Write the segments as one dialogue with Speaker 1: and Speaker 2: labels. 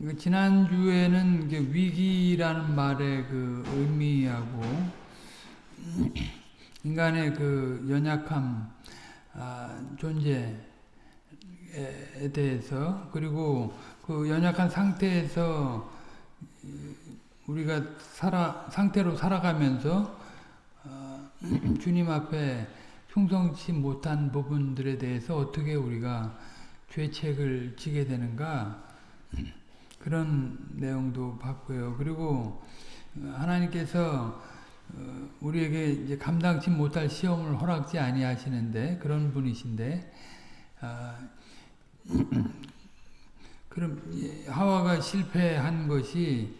Speaker 1: 그 지난주에는 위기라는 말의 그 의미하고 인간의 그 연약함, 아, 존재에 대해서 그리고 그 연약한 상태에서 우리가 살아 상태로 살아가면서 어, 주님 앞에 충성치 못한 부분들에 대해서 어떻게 우리가 죄책을 지게 되는가 그런 내용도 봤고요. 그리고 하나님께서 어, 우리에게 이제 감당치 못할 시험을 허락지 아니하시는데 그런 분이신데 아, 그럼 하와가 실패한 것이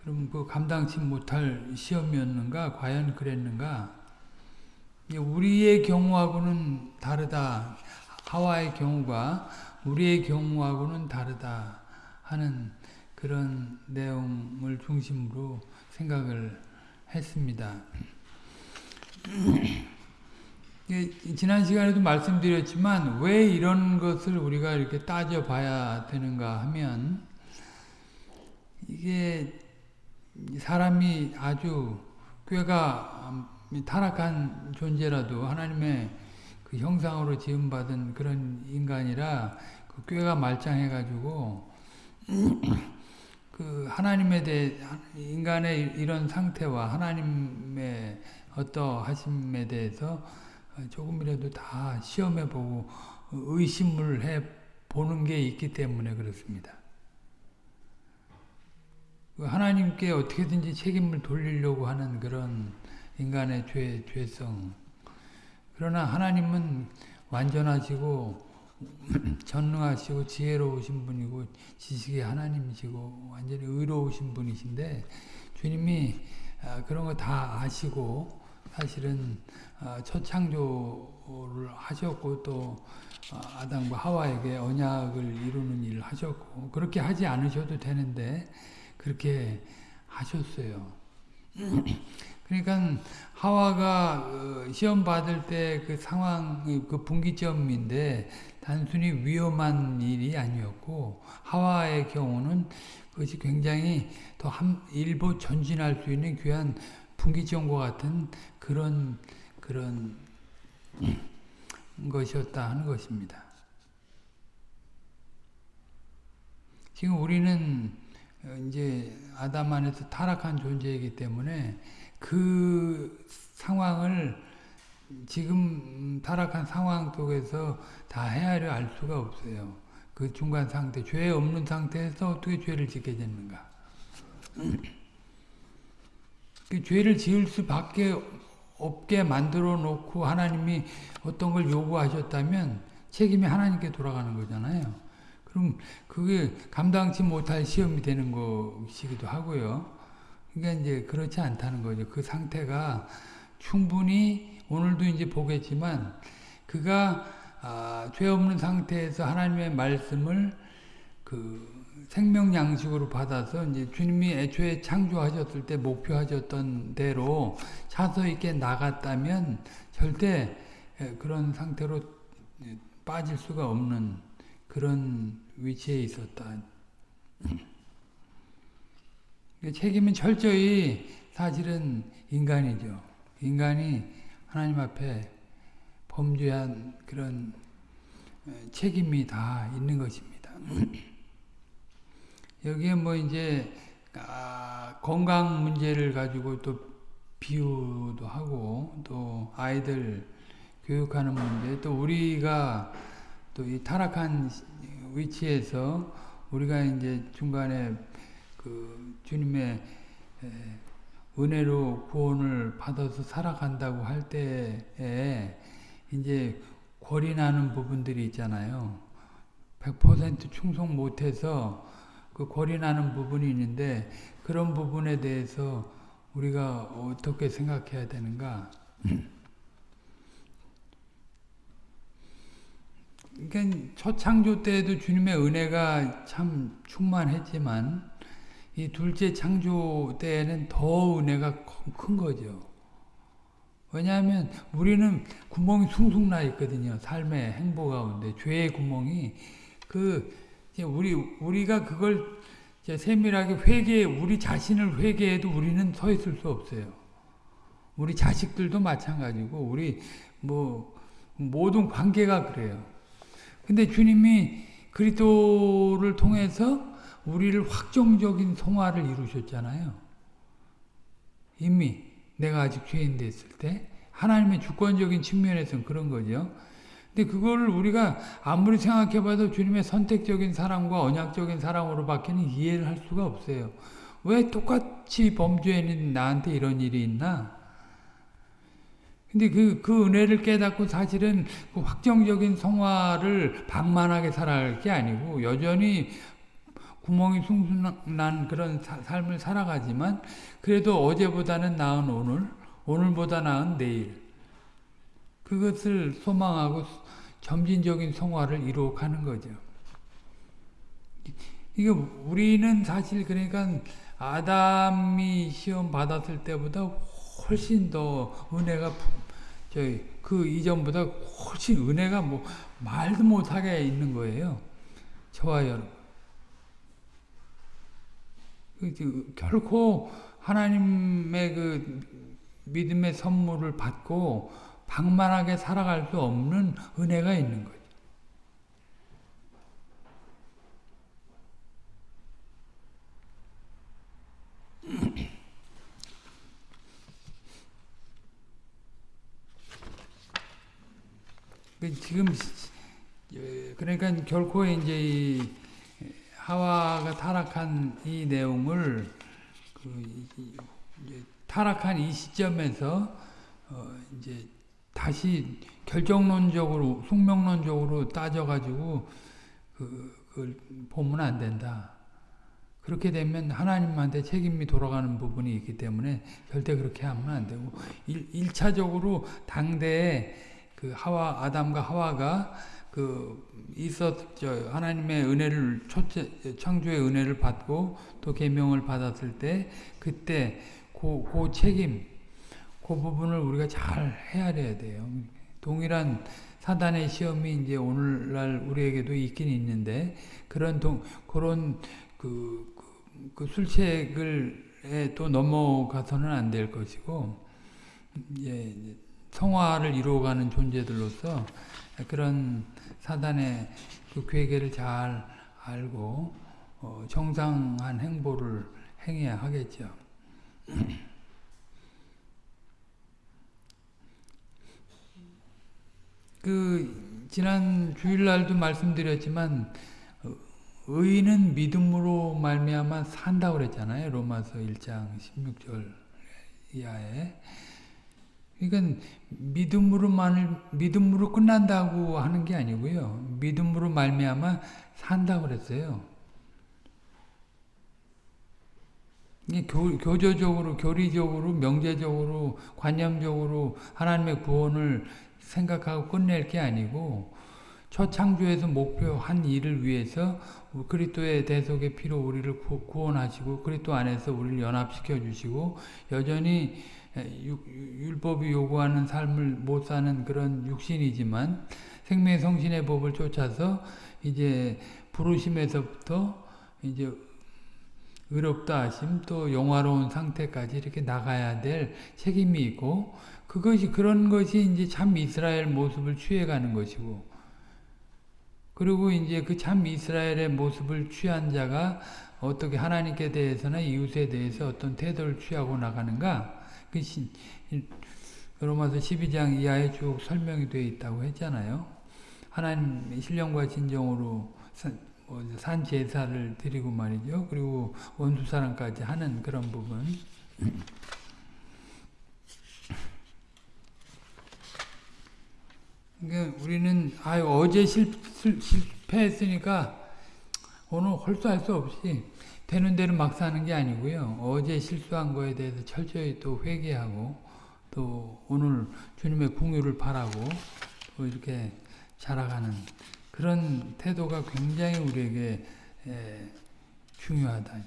Speaker 1: 그럼 그 감당치 못할 시험이었는가 과연 그랬는가? 우리의 경우하고는 다르다. 하와의 경우가 우리의 경우하고는 다르다 하는 그런 내용을 중심으로 생각을 했습니다. 지난 시간에도 말씀드렸지만 왜 이런 것을 우리가 이렇게 따져봐야 되는가 하면 이게 사람이 아주 꾀가 타락한 존재라도 하나님의 그 형상으로 지음받은 그런 인간이라 그 꾀가 말짱해가지고 그 하나님에 대해 인간의 이런 상태와 하나님의 어떠하심에 대해서 조금이라도 다 시험해 보고 의심을 해 보는 게 있기 때문에 그렇습니다. 그 하나님께 어떻게든지 책임을 돌리려고 하는 그런 인간의 죄, 죄성. 그러나 하나님은 완전하시고 전능하시고 지혜로우신 분이고 지식의 하나님이시고 완전히 의로우신 분이신데 주님이 아, 그런 거 다 아시고 사실은 아, 첫 창조를 하셨고 또 아, 아담과 하와에게 언약을 이루는 일을 하셨고 그렇게 하지 않으셔도 되는데 그렇게 하셨어요. 그러니까 하와가 어, 시험 받을 때 그 상황 그 분기점인데 단순히 위험한 일이 아니었고 하와의 경우는 그것이 굉장히 더 한, 일부 전진할 수 있는 귀한 분기점과 같은 그런 그런 것이었다 하는 것입니다. 지금 우리는 이제 아담 안에서 타락한 존재이기 때문에 그 상황을 지금 타락한 상황 속에서 다 헤아려 알 수가 없어요. 그 중간 상태, 죄 없는 상태에서 어떻게 죄를 짓게 되는가. 그 죄를 지을 수밖에 없게 만들어 놓고 하나님이 어떤 걸 요구하셨다면 책임이 하나님께 돌아가는 거잖아요. 그럼 그게 감당치 못할 시험이 되는 것이기도 하고요. 그러니까 이제 그렇지 않다는 거죠. 그 상태가 충분히 오늘도 이제 보겠지만 그가 아, 죄 없는 상태에서 하나님의 말씀을 그 생명 양식으로 받아서 이제 주님이 애초에 창조하셨을 때 목표하셨던 대로 차서 있게 나갔다면 절대 그런 상태로 빠질 수가 없는 그런 위치에 있었다. 책임은 철저히 사실은 인간이죠. 인간이 하나님 앞에 범죄한 그런 책임이 다 있는 것입니다. 여기에 뭐 이제 아, 건강 문제를 가지고 또 비유도 하고 또 아이들 교육하는 문제 또 우리가 또 이 타락한 위치에서 우리가 이제 중간에 그 주님의 은혜로 구원을 받아서 살아간다고 할 때에 이제 골이 나는 부분들이 있잖아요. 100% 충성 못해서 그 골이 나는 부분이 있는데 그런 부분에 대해서 우리가 어떻게 생각해야 되는가? 그러니까 첫 창조 때에도 주님의 은혜가 참 충만했지만 이 둘째 창조 때에는 더 은혜가 큰 거죠. 왜냐하면 우리는 구멍이 숭숭 나 있거든요. 삶의 행보 가운데 죄의 구멍이 그 우리 우리가 그걸 세밀하게 회개, 우리 자신을 회개해도 우리는 서 있을 수 없어요. 우리 자식들도 마찬가지고, 우리 뭐, 모든 관계가 그래요. 근데 주님이 그리스도를 통해서 우리를 확정적인 성화를 이루셨잖아요. 이미 내가 아직 죄인 됐을 때 하나님의 주권적인 측면에서는 그런 거죠. 근데 그걸 우리가 아무리 생각해봐도 주님의 선택적인 사랑과 언약적인 사랑으로 밖에는 이해를 할 수가 없어요. 왜 똑같이 범죄인 나한테 이런 일이 있나? 근데 그, 그 은혜를 깨닫고 사실은 그 확정적인 성화를 방만하게 살아갈 게 아니고 여전히 구멍이 숭숭 난 그런 사, 삶을 살아가지만 그래도 어제보다는 나은 오늘, 오늘보다 나은 내일 그것을 소망하고 점진적인 성화를 이루어가는 거죠. 이게 우리는 사실 그러니까 아담이 시험 받았을 때보다 훨씬 더 은혜가 저희 그 이전보다 훨씬 은혜가 뭐 말도 못하게 있는 거예요. 저와 여러분. 그 결코 하나님의 그 믿음의 선물을 받고 방만하게 살아갈 수 없는 은혜가 있는 거죠. 그 지금 그러니까 결코 이제 하와가 타락한 이 내용을 그 타락한 이 시점에서 어 이제 다시 결정론적으로 숙명론적으로 따져가지고 그, 그걸 보면 안 된다. 그렇게 되면 하나님한테 책임이 돌아가는 부분이 있기 때문에 절대 그렇게 하면 안 되고 일, 1차적으로 당대에 그 하와 아담과 하와가 그 있었죠 하나님의 은혜를 초째 창조의 은혜를 받고 또 계명을 받았을 때 그때 그, 그 책임 그 부분을 우리가 잘 헤아려야 돼요. 동일한 사단의 시험이 이제 오늘날 우리에게도 있긴 있는데 그런 동 그런 그, 그, 그 술책을 또 넘어가서는 안 될 것이고 예, 성화를 이루어가는 존재들로서 그런 사단의 그 괴계를 잘 알고 어, 정상한 행보를 행해야 하겠죠. 그 지난 주일날도 말씀드렸지만 의인은 믿음으로 말미암아 산다 그랬잖아요. 로마서 1장 16절 이하에. 그러니까 믿음으로만을 믿음으로 끝난다고 하는 게 아니고요. 믿음으로 말미암아 산다 그랬어요. 이게 교, 교조적으로, 교리적으로, 명제적으로, 관념적으로 하나님의 구원을 생각하고 끝낼 게 아니고 첫 창조에서 목표한 일을 위해서 그리스도의 대속의 피로 우리를 구원하시고 그리스도 안에서 우리를 연합시켜 주시고 여전히 율법이 요구하는 삶을 못 사는 그런 육신이지만 생명의 성신의 법을 쫓아서 이제 부르심에서부터 이제 의롭다 하심 또 영화로운 상태까지 이렇게 나가야 될 책임이 있고 그것이 그런 것이 이제 참 이스라엘 모습을 취해가는 것이고 그리고 이제 그 참 이스라엘의 모습을 취한 자가 어떻게 하나님께 대해서나 이웃에 대해서 어떤 태도를 취하고 나가는가 그 로마서 12장 이하에 쭉 설명이 되어 있다고 했잖아요. 하나님 신령과 진정으로 뭐산 제사를 드리고 말이죠. 그리고 원수 사랑까지 하는 그런 부분. 그러니까 우리는 아 어제 실, 실패했으니까 오늘 홀수할 수 없이 되는 대로 막 사는 게 아니고요. 어제 실수한 거에 대해서 철저히 또 회개하고 또 오늘 주님의 궁유를 바라고 또 이렇게 자라가는 그런 태도가 굉장히 우리에게 중요하다.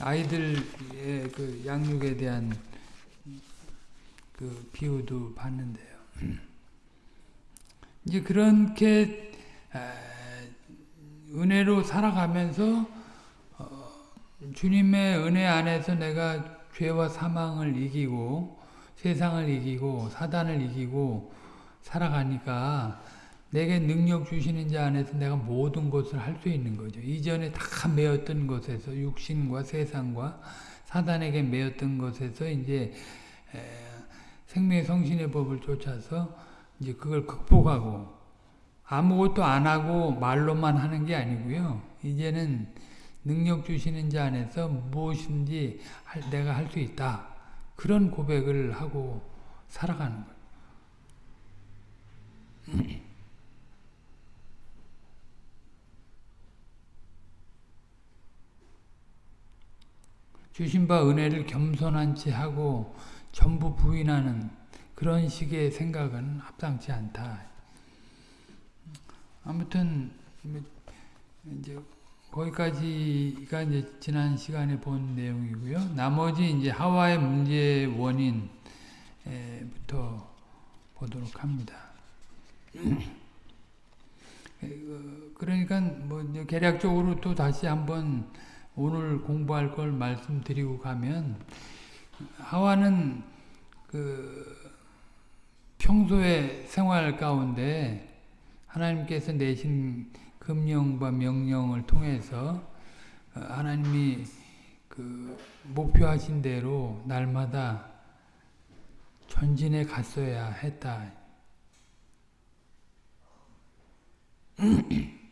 Speaker 1: 아이들의 그 양육에 대한 그 비유도 봤는데요. 이제 그렇게 은혜로 살아가면서 어, 주님의 은혜 안에서 내가 죄와 사망을 이기고 세상을 이기고 사단을 이기고 살아가니까 내게 능력 주시는 자 안에서 내가 모든 것을 할 수 있는 거죠. 이전에 다 매었던 것에서 육신과 세상과 사단에게 매었던 것에서 이제 생명의 성신의 법을 쫓아서 이제 그걸 극복하고 아무것도 안 하고 말로만 하는 게 아니고요. 이제는 능력 주시는 자 안에서 무엇인지 내가 할 수 있다. 그런 고백을 하고 살아가는 거예요. 주신 바 은혜를 겸손한 채 하고 전부 부인하는 그런 식의 생각은 합당치 않다. 아무튼 이제 거기까지가 이제 지난 시간에 본 내용이고요. 나머지 이제 하와의 문제 원인부터 보도록 합니다. 그러니까 뭐 개략적으로 또 다시 한번 오늘 공부할 걸 말씀드리고 가면 하와는 그 평소의 생활 가운데 하나님께서 내신 금령과 명령을 통해서 어, 하나님이 그 목표하신 대로 날마다 전진해 갔어야 했다.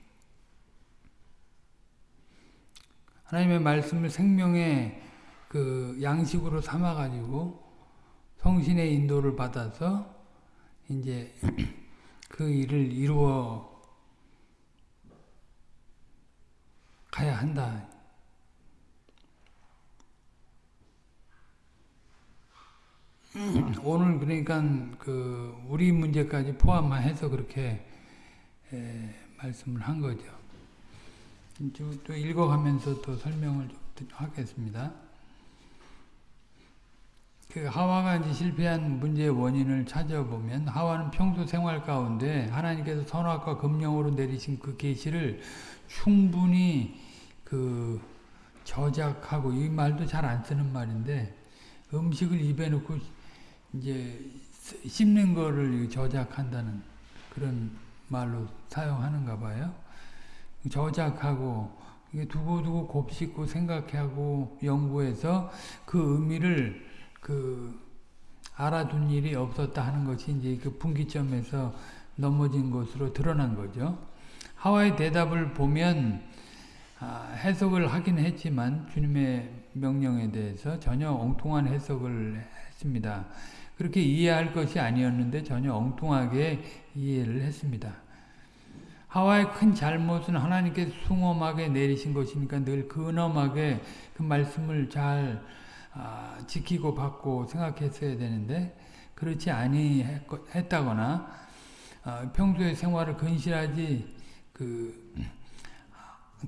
Speaker 1: 하나님의 말씀을 생명의 그 양식으로 삼아 가지고 성신의 인도를 받아서 이제 그 일을 이루어 가야 한다. 오늘 그러니까 그 우리 문제까지 포함해서 그렇게 말씀을 한 거죠. 또 읽어가면서 또 설명을 좀 하겠습니다. 그 하와가 이제 실패한 문제의 원인을 찾아보면 하와는 평소 생활 가운데 하나님께서 선악과 금령으로 내리신 그 계시를 충분히 그 저작하고 이 말도 잘 안 쓰는 말인데 음식을 입에 넣고 이제 씹는 거를 저작한다는 그런 말로 사용하는가 봐요. 저작하고 두고두고 곱씹고 생각하고 연구해서 그 의미를 그 알아둔 일이 없었다 하는 것이 이제 그 분기점에서 넘어진 것으로 드러난 거죠. 하와의 대답을 보면 아, 해석을 하긴 했지만 주님의 명령에 대해서 전혀 엉뚱한 해석을 했습니다. 그렇게 이해할 것이 아니었는데 전혀 엉뚱하게 이해를 했습니다. 하와의 큰 잘못은 하나님께 숭엄하게 내리신 것이니까 늘 근엄하게 그 말씀을 잘 아, 지키고 받고 생각했어야 되는데 그렇지 아니했다거나 아, 평소의 생활을 근실하지 그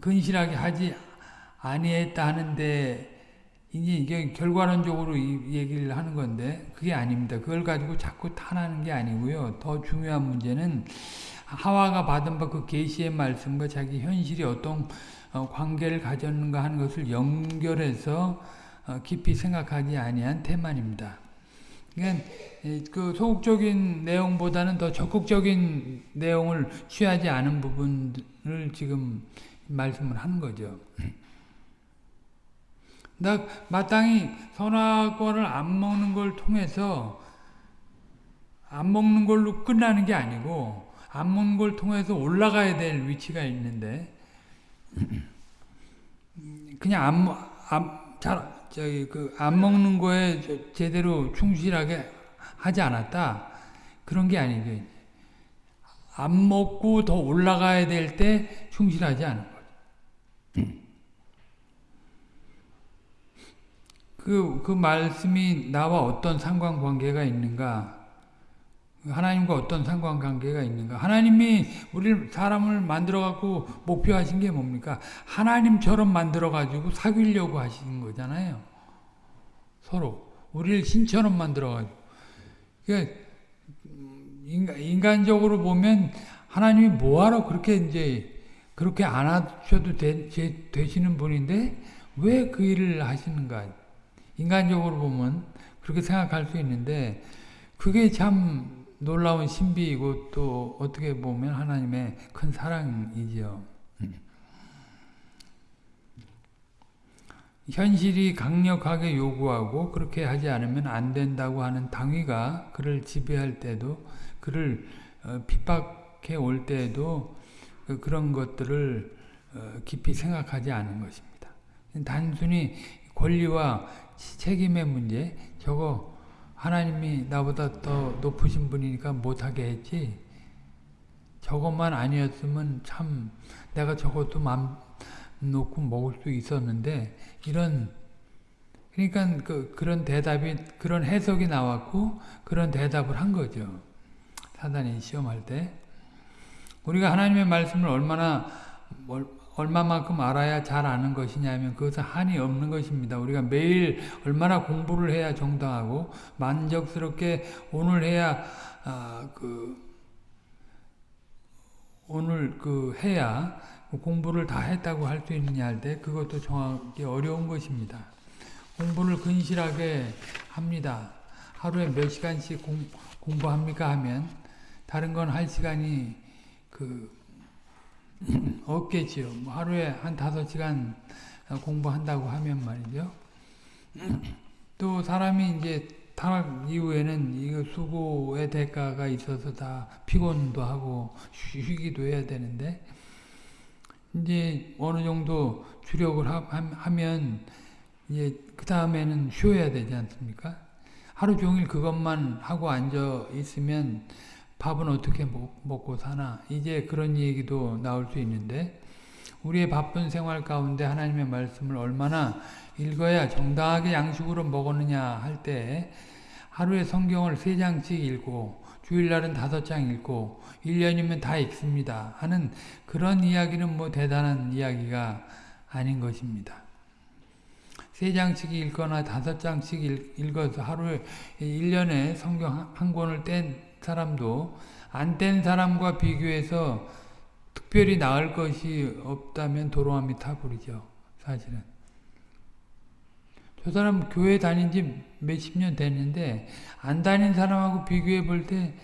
Speaker 1: 근실하게 하지 아니했다 하는데 이제 이게 결과론적으로 이 얘기를 하는 건데 그게 아닙니다. 그걸 가지고 자꾸 탄하는 게 아니고요. 더 중요한 문제는 하와가 받은 바 그 계시의 말씀과 자기 현실이 어떤 어, 관계를 가졌는가 하는 것을 연결해서 어, 깊이 생각하지 아니한 테마입니다. 그러니까 그 소극적인 내용보다는 더 적극적인 내용을 취하지 않은 부분을 지금 말씀을 하는 거죠. 나 마땅히 선악과를 안 먹는 걸 통해서 안 먹는 걸로 끝나는 게 아니고 안 먹는 걸 통해서 올라가야 될 위치가 있는데 그냥 안, 안, 잘, 저기, 그, 안 먹는 거에 제대로 충실하게 하지 않았다. 그런 게 아니죠. 안 먹고 더 올라가야 될 때 충실하지 않은 거죠. 그, 그 말씀이 나와 어떤 상관관계가 있는가? 하나님과 어떤 상관관계가 있는가? 하나님이 우리 사람을 만들어 갖고 목표하신 게 뭡니까? 하나님처럼 만들어 가지고 사귀려고 하시는 거잖아요. 서로 우리를 신처럼 만들어 가지고. 그러니까 인간, 인간적으로 보면 하나님이 뭐하러 그렇게 이제 그렇게 안 하셔도 되, 되시는 분인데 왜 그 일을 하시는가? 인간적으로 보면 그렇게 생각할 수 있는데 그게 참 놀라운 신비이고 또 어떻게 보면 하나님의 큰 사랑이지요. 현실이 강력하게 요구하고 그렇게 하지 않으면 안 된다고 하는 당위가 그를 지배할 때도 그를 어, 핍박해 올 때에도 그 그런 것들을 어, 깊이 생각하지 않은 것입니다. 단순히 권리와 책임의 문제 저거 하나님이 나보다 더 높으신 분이니까 못하게 했지 저것만 아니었으면 참 내가 저것도 맘 놓고 먹을 수 있었는데 이런 그러니까 그, 그런 대답이 그런 해석이 나왔고 그런 대답을 한 거죠. 사단이 시험할 때 우리가 하나님의 말씀을 얼마나 얼마만큼 알아야 잘 아는 것이냐면 그것은 한이 없는 것입니다. 우리가 매일 얼마나 공부를 해야 정당하고 만족스럽게 오늘 해야 아, 그 오늘 그 해야 공부를 다 했다고 할 수 있느냐 할 때 그것도 정확히 어려운 것입니다. 공부를 근실하게 합니다. 하루에 몇 시간씩 공, 공부합니까 하면 다른 건 할 시간이 그 없겠지요. 뭐 하루에 한 다섯 시간 공부한다고 하면 말이죠. 또 사람이 이제 타락 이후에는 이거 수고의 대가가 있어서 다 피곤도 하고 쉬기도 해야 되는데 이제 어느 정도 주력을 하, 면 이제 그 다음에는 쉬어야 되지 않습니까? 하루 종일 그것만 하고 앉아 있으면 밥은 어떻게 먹, 고 사나 이제 그런 얘기도 나올 수 있는데 우리의 바쁜 생활 가운데 하나님의 말씀을 얼마나 읽어야 정당하게 양식으로 먹었느냐 할 때 하루에 성경을 세 장씩 읽고 주일날은 다섯 장 읽고 1년이면 다 읽습니다 하는 그런 이야기는 뭐 대단한 이야기가 아닌 것입니다. 세 장씩 읽거나 다섯 장씩 읽어서 하루에 1년에 성경 한 권을 뗀 사람도 안 된 사람과 비교해서 특별히 나을 것이 없다면 도로함이 타버리죠. 사실은. 저 사람 교회 다닌 지 몇십 년 됐는데 안 다닌 사람하고 비교해 볼 때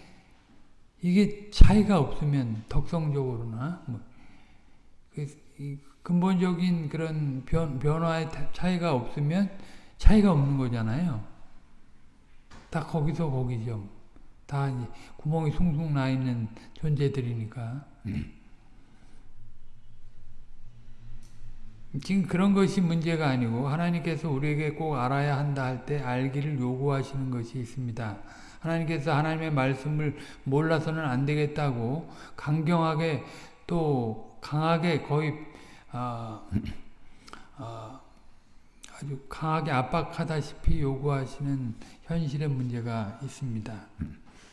Speaker 1: 이게 차이가 없으면 덕성적으로나 뭐 그, 근본적인 그런 변, 변화의 차이가 없으면 차이가 없는 거잖아요. 딱 거기서 거기죠. 다 구멍이 숭숭 나 있는 존재들이니까. 음. 지금 그런 것이 문제가 아니고 하나님께서 우리에게 꼭 알아야 한다 할 때 알기를 요구하시는 것이 있습니다. 하나님께서 하나님의 말씀을 몰라서는 안 되겠다고 강경하게 또 강하게 거의 어, 어, 아주 강하게 압박하다시피 요구하시는 현실의 문제가 있습니다.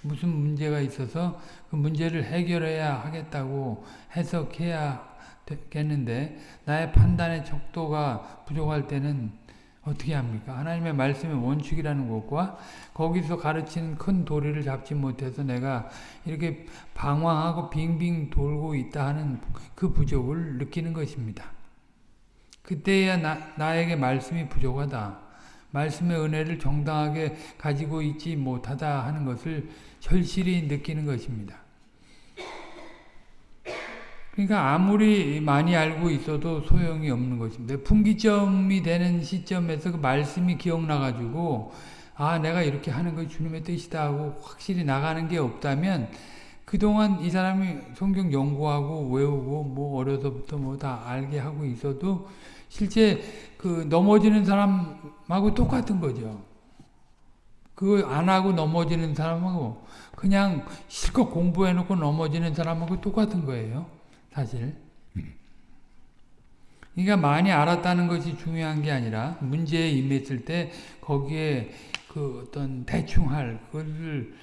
Speaker 1: 무슨 문제가 있어서 그 문제를 해결해야 하겠다고 해석해야 되겠는데 나의 판단의 척도가 부족할 때는 어떻게 합니까? 하나님의 말씀의 원칙이라는 것과 거기서 가르치는 큰 도리를 잡지 못해서 내가 이렇게 방황하고 빙빙 돌고 있다 하는 그 부족을 느끼는 것입니다. 그때야 나, 나에게 말씀이 부족하다. 말씀의 은혜를 정당하게 가지고 있지 못하다 하는 것을 절실히 느끼는 것입니다. 그러니까 아무리 많이 알고 있어도 소용이 없는 것입니다. 분기점이 되는 시점에서 그 말씀이 기억나가지고 아 내가 이렇게 하는 것이 주님의 뜻이다 하고 확실히 나가는 게 없다면 그동안 이 사람이 성경 연구하고 외우고 뭐 어려서부터 뭐 다 알게 하고 있어도 실제 그 넘어지는 사람하고 똑같은 거죠. 그거 안 하고 넘어지는 사람하고 그냥 실컷 공부해놓고 넘어지는 사람하고 똑같은 거예요. 사실. 그러니까 많이 알았다는 것이 중요한 게 아니라 문제에 임했을 때 거기에 그 어떤 대충할 그것을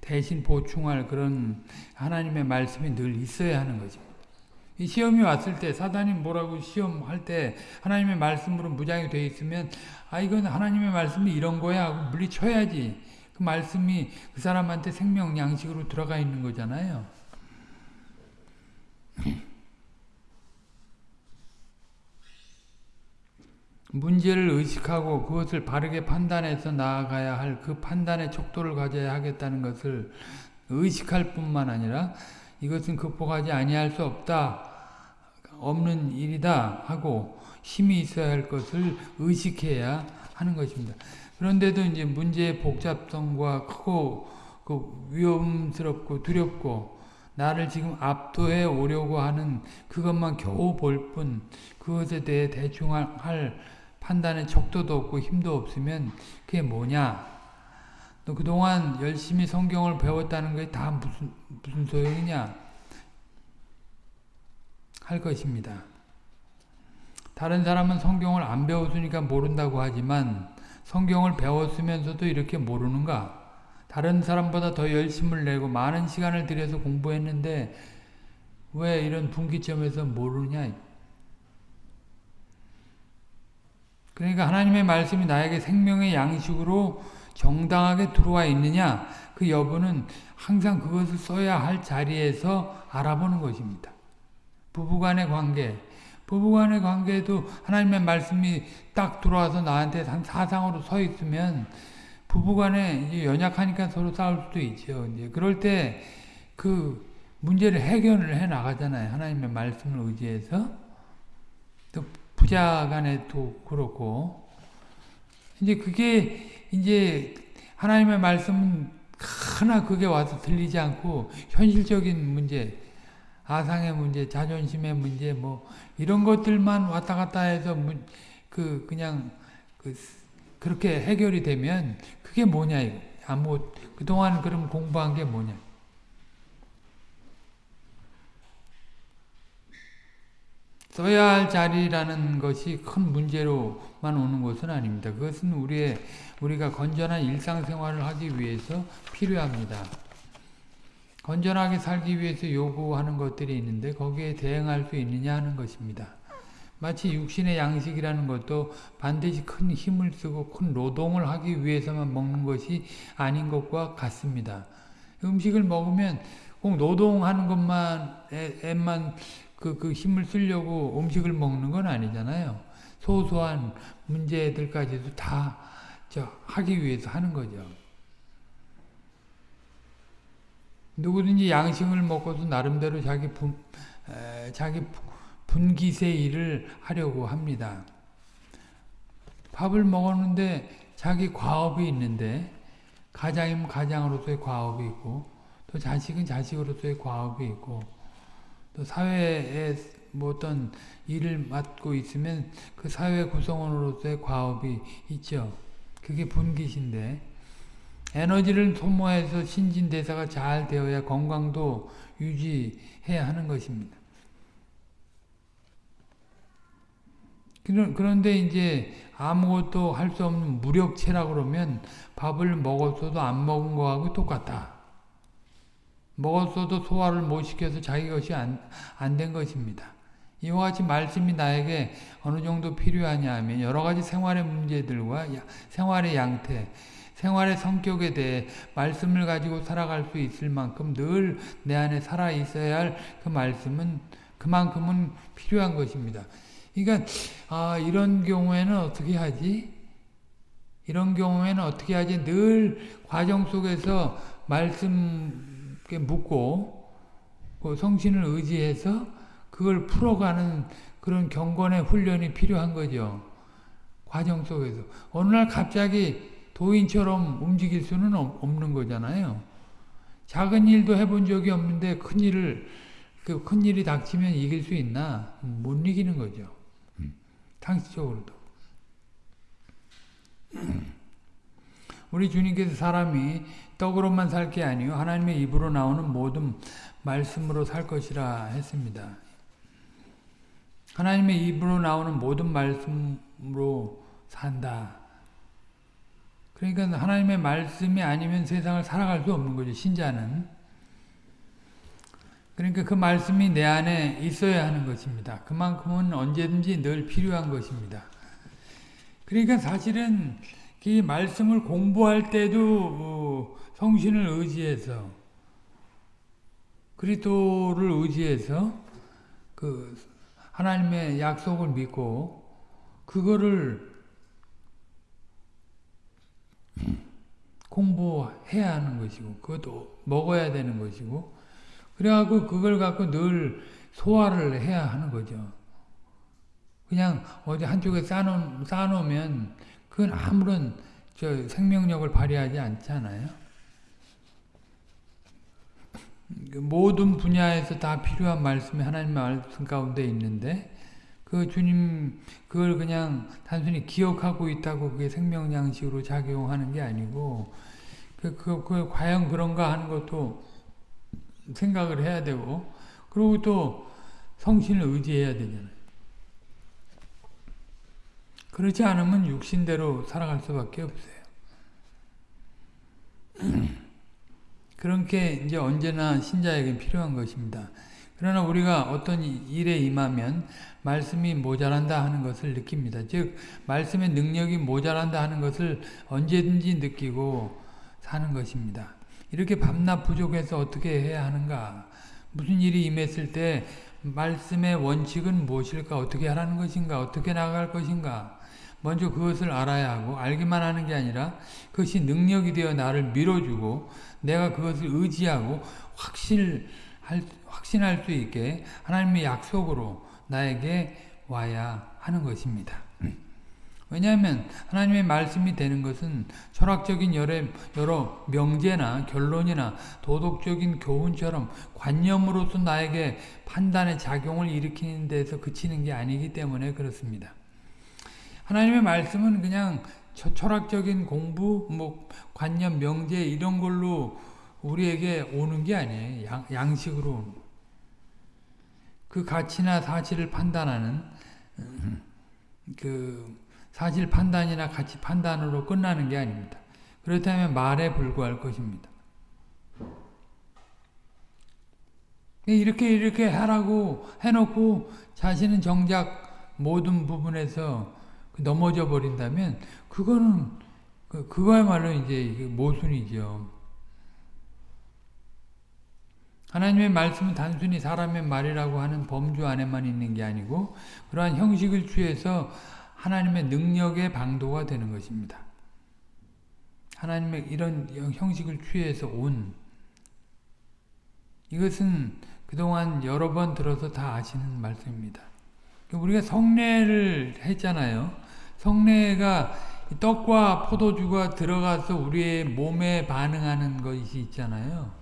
Speaker 1: 대신 보충할 그런 하나님의 말씀이 늘 있어야 하는 거죠. 시험이 왔을 때 사단이 뭐라고 시험할 때 하나님의 말씀으로 무장이 되어 있으면 아 이건 하나님의 말씀이 이런 거야 하고 물리쳐야지 그 말씀이 그 사람한테 생명 양식으로 들어가 있는 거잖아요. 문제를 의식하고 그것을 바르게 판단해서 나아가야 할 그 판단의 척도를 가져야 하겠다는 것을 의식할 뿐만 아니라 이것은 극복하지 아니할 수 없다. 없는 일이다 하고 힘이 있어야 할 것을 의식해야 하는 것입니다. 그런데도 이제 문제의 복잡성과 크고 그 위험스럽고 두렵고 나를 지금 압도해 오려고 하는 그것만 겨우 볼 뿐 그것에 대해 대충 할 판단의 척도도 없고 힘도 없으면 그게 뭐냐 너 그동안 열심히 성경을 배웠다는 게 다 무슨 무슨 소용이냐 할 것입니다. 다른 사람은 성경을 안 배웠으니까 모른다고 하지만 성경을 배웠으면서도 이렇게 모르는가? 다른 사람보다 더 열심을 내고 많은 시간을 들여서 공부했는데 왜 이런 분기점에서 모르냐? 그러니까 하나님의 말씀이 나에게 생명의 양식으로 정당하게 들어와 있느냐 그 여부는 항상 그것을 써야 할 자리에서 알아보는 것입니다. 부부간의 관계 부부간의 관계에도 하나님의 말씀이 딱 들어와서 나한테 한 사상으로 서 있으면 부부간에 연약하니까 서로 싸울 수도 있죠. 이제 그럴 때 그 문제를 해결을 해 나가잖아요. 하나님의 말씀을 의지해서 또 부자간에도 그렇고 이제 그게 이제 하나님의 말씀은 하나 그게 와서 들리지 않고 현실적인 문제, 아상의 문제, 자존심의 문제, 뭐 이런 것들만 왔다 갔다 해서 그 그냥 그 그렇게 해결이 되면 그게 뭐냐 이거. 아무 그동안 그럼 공부한 게 뭐냐. 써야 할 자리라는 것이 큰 문제로만 오는 것은 아닙니다. 그것은 우리의 우리가 건전한 일상생활을 하기 위해서 필요합니다. 건전하게 살기 위해서 요구하는 것들이 있는데 거기에 대응할 수 있느냐 하는 것입니다. 마치 육신의 양식이라는 것도 반드시 큰 힘을 쓰고 큰 노동을 하기 위해서만 먹는 것이 아닌 것과 같습니다. 음식을 먹으면 꼭 노동하는 것만 애만 그, 그 힘을 쓰려고 음식을 먹는 건 아니잖아요. 소소한 문제들까지도 다 하기 위해서 하는 거죠. 누구든지 양식을 먹고도 나름대로 자기 분, 에, 자기 분기세 일을 하려고 합니다. 밥을 먹었는데 자기 과업이 있는데 가장이면 가장으로서의 과업이 있고 또 자식은 자식으로서의 과업이 있고 또 사회에 뭐 어떤 일을 맡고 있으면 그 사회 구성원으로서의 과업이 있죠. 그게 분기신데 에너지를 소모해서 신진대사가 잘 되어야 건강도 유지해야 하는 것입니다. 그런데 이제 아무것도 할 수 없는 무력체라 그러면 밥을 먹었어도 안 먹은 거하고 똑같다. 먹었어도 소화를 못 시켜서 자기 것이 안 된 것입니다. 이와 같이 말씀이 나에게 어느 정도 필요하냐 하면 여러 가지 생활의 문제들과 생활의 양태, 생활의 성격에 대해 말씀을 가지고 살아갈 수 있을 만큼 늘 내 안에 살아 있어야 할 그 말씀은 그만큼은 필요한 것입니다. 그러니까 아 이런 경우에는 어떻게 하지? 이런 경우에는 어떻게 하지? 늘 과정 속에서 말씀 묻고 그 성신을 의지해서 그걸 풀어가는 그런 경건의 훈련이 필요한 거죠. 과정 속에서 어느 날 갑자기 도인처럼 움직일 수는 없는 거잖아요. 작은 일도 해본 적이 없는데 큰 일을 그 큰 일이 닥치면 이길 수 있나? 못 이기는 거죠. 상식적으로도. 우리 주님께서 사람이 떡으로만 살 게 아니요 하나님의 입으로 나오는 모든 말씀으로 살 것이라 했습니다. 하나님의 입으로 나오는 모든 말씀으로 산다. 그러니까 하나님의 말씀이 아니면 세상을 살아갈 수 없는 거죠. 신자는. 그러니까 그 말씀이 내 안에 있어야 하는 것입니다. 그만큼은 언제든지 늘 필요한 것입니다. 그러니까 사실은 이 말씀을 공부할 때도 어, 성신을 의지해서 그리스도를 의지해서 그 하나님의 약속을 믿고 그거를 공부해야 하는 것이고 그것도 먹어야 되는 것이고 그래갖고 그걸 갖고 늘 소화를 해야 하는 거죠. 그냥 어디 한쪽에 쌓아놓, 쌓아놓으면 그건 아무런 저 생명력을 발휘하지 않잖아요. 그 모든 분야에서 다 필요한 말씀이 하나님 말씀 가운데 있는데 그 주님 그걸 그냥 단순히 기억하고 있다고 그게 생명 양식으로 작용하는 게 아니고 그, 그, 그 과연 그런가 하는 것도 생각을 해야 되고 그리고 또 성신을 의지해야 되잖아요. 그렇지 않으면 육신대로 살아갈 수밖에 없어요. 그런 게 이제 언제나 신자에게 필요한 것입니다. 그러나 우리가 어떤 일에 임하면 말씀이 모자란다 하는 것을 느낍니다. 즉 말씀의 능력이 모자란다 하는 것을 언제든지 느끼고 사는 것입니다. 이렇게 밤낮 부족해서 어떻게 해야 하는가? 무슨 일이 임했을 때 말씀의 원칙은 무엇일까? 어떻게 하라는 것인가? 어떻게 나갈 것인가? 먼저 그것을 알아야 하고 알기만 하는 게 아니라 그것이 능력이 되어 나를 밀어주고 내가 그것을 의지하고 확실할, 확신할 수 있게 하나님의 약속으로 나에게 와야 하는 것입니다. 왜냐하면 하나님의 말씀이 되는 것은 철학적인 여러, 여러 명제나 결론이나 도덕적인 교훈처럼 관념으로서 나에게 판단의 작용을 일으키는 데서 그치는 게 아니기 때문에 그렇습니다. 하나님의 말씀은 그냥 철학적인 공부, 뭐 관념, 명제 이런 걸로 우리에게 오는 게 아니에요. 양, 양식으로 그 가치나 사실을 판단하는 그 사실 판단이나 가치 판단으로 끝나는 게 아닙니다. 그렇다면 말에 불과할 것입니다. 이렇게 이렇게 하라고 해놓고 자신은 정작 모든 부분에서 넘어져 버린다면 그거는 그, 그거야말로 이제 모순이죠. 하나님의 말씀은 단순히 사람의 말이라고 하는 범주 안에만 있는 게 아니고 그러한 형식을 취해서 하나님의 능력의 방도가 되는 것입니다. 하나님의 이런 형식을 취해서 온 이것은 그동안 여러 번 들어서 다 아시는 말씀입니다. 우리가 성례를 했잖아요. 성례가 떡과 포도주가 들어가서 우리의 몸에 반응하는 것이 있잖아요.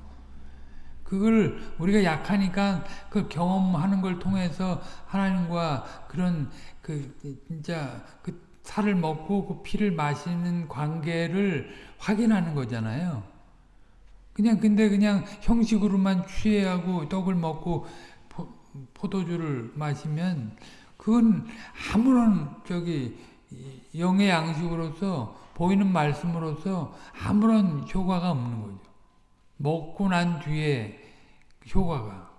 Speaker 1: 그걸 우리가 약하니까 그 경험하는 걸 통해서 하나님과 그런 그 진짜 그 살을 먹고 그 피를 마시는 관계를 확인하는 거잖아요. 그냥 근데 그냥 형식으로만 취해하고 떡을 먹고 포, 도주를 마시면 그건 아무런 저기 영의 양식으로서 보이는 말씀으로서 아무런 효과가 없는 거죠. 먹고 난 뒤에 효과가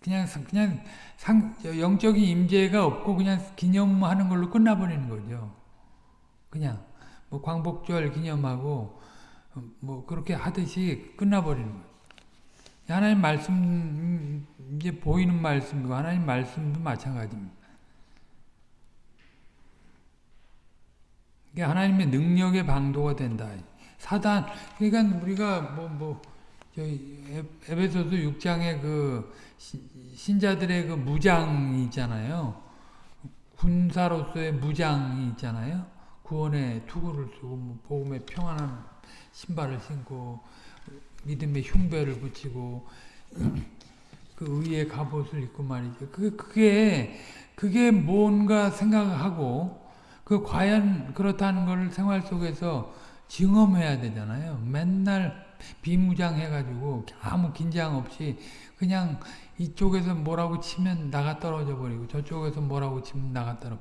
Speaker 1: 그냥 그냥 상, 영적인 임재가 없고 그냥 기념하는 걸로 끝나버리는 거죠. 그냥 뭐 광복절 기념하고 뭐 그렇게 하듯이 끝나버리는 거예요. 하나님 말씀 이제 보이는 말씀이고 하나님 말씀도 마찬가지입니다. 이게 하나님의 능력의 방도가 된다. 사단 그러니까 우리가 뭐뭐 저희 에베소서 6장에 그 신자들의 그 무장이 있잖아요. 군사로서의 무장이 있잖아요. 구원의 투구를 쓰고 뭐 복음의 평안한 신발을 신고 믿음의 흉배를 붙이고 그 의의 갑옷을 입고 말이죠. 그 그게 그게 뭔가 생각하고 그 과연 그렇다는 걸 생활 속에서 증험해야 되잖아요. 맨날 비무장해가지고 아무 긴장 없이 그냥 이쪽에서 뭐라고 치면 나가 떨어져 버리고 저쪽에서 뭐라고 치면 나가 떨어.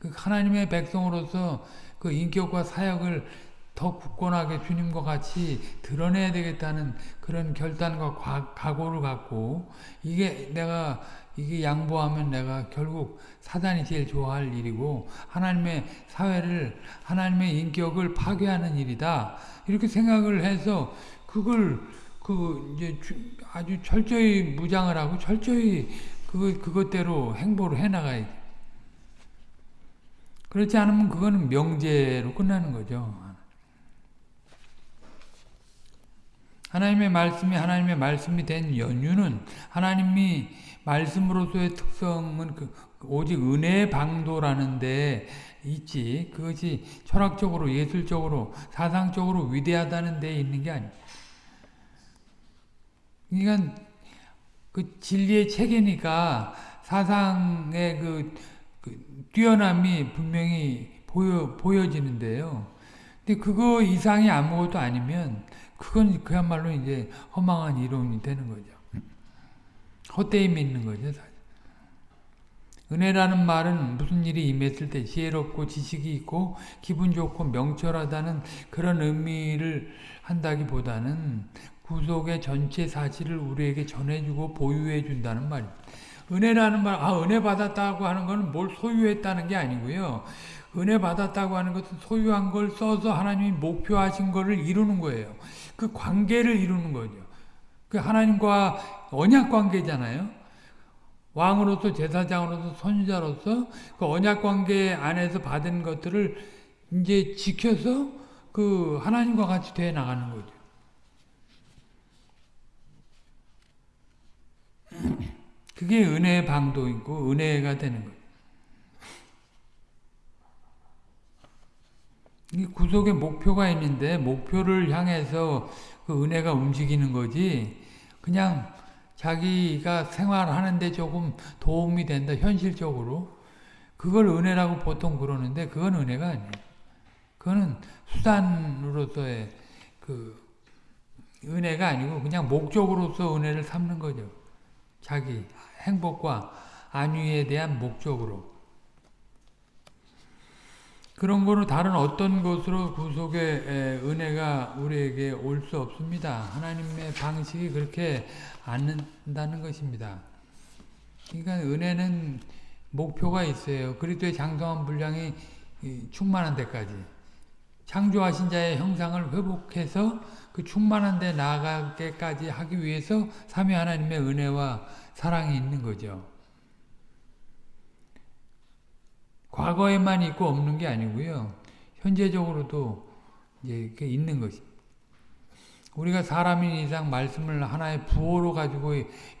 Speaker 1: 그 하나님의 백성으로서 그 인격과 사역을 더 굳건하게 주님과 같이 드러내야 되겠다는 그런 결단과 과, 각오를 갖고 이게 내가 이게 양보하면 내가 결국 사단이 제일 좋아할 일이고 하나님의 사회를 하나님의 인격을 파괴하는 일이다 이렇게 생각을 해서 그걸 그 이제 아주 철저히 무장을 하고 철저히 그거, 그것대로 행보를 해 나가야 돼. 그렇지 않으면 그거는 명제로 끝나는 거죠. 하나님의 말씀이 하나님의 말씀이 된 연유는 하나님이 말씀으로서의 특성은 그 오직 은혜의 방도라는 데 있지 그것이 철학적으로 예술적으로 사상적으로 위대하다는 데 있는 게 아니에요. 그러니까 그 진리의 체계니까 사상의 그, 그 뛰어남이 분명히 보여 보여지는데요. 근데 그거 이상이 아무것도 아니면 그건 그야말로 이제 허망한 이론이 되는 거죠. 헛되이 믿는 거죠. 사실. 은혜라는 말은 무슨 일이 임했을 때 지혜롭고 지식이 있고 기분 좋고 명철하다는 그런 의미를 한다기보다는 구속의 전체 사실을 우리에게 전해주고 보유해 준다는 말입니다. 은혜라는 말, 아 은혜 받았다고 하는 것은 뭘 소유했다는 게 아니고요. 은혜 받았다고 하는 것은 소유한 걸 써서 하나님이 목표하신 것을 이루는 거예요. 그 관계를 이루는 거죠. 그 하나님과 언약 관계잖아요. 왕으로서 제사장으로서 선지자로서 그 언약 관계 안에서 받은 것들을 이제 지켜서 그 하나님과 같이 돼 나가는 거죠. 그게 은혜의 방도이고 은혜가 되는 거예요. 이 구속의 목표가 있는데 목표를 향해서 그 은혜가 움직이는 거지 그냥 자기가 생활하는데 조금 도움이 된다 현실적으로 그걸 은혜라고 보통 그러는데 그건 은혜가 아니에요. 그거는 수단으로서의 그 은혜가 아니고 그냥 목적으로서 은혜를 삼는 거죠. 자기 행복과 안위에 대한 목적으로. 그런 거는 다른 어떤 것으로 구속의 은혜가 우리에게 올 수 없습니다. 하나님의 방식이 그렇게 않는다는 것입니다. 그러니까 은혜는 목표가 있어요. 그리스도의 장성한 분량이 충만한 데까지. 창조하신 자의 형상을 회복해서 그 충만한 데 나아가게까지 하기 위해서 삼위 하나님의 은혜와 사랑이 있는 거죠. 과거에만 있고 없는 게 아니고요. 현재적으로도 이제 있는 것입니다. 우리가 사람인 이상 말씀을 하나의 부호로 가지고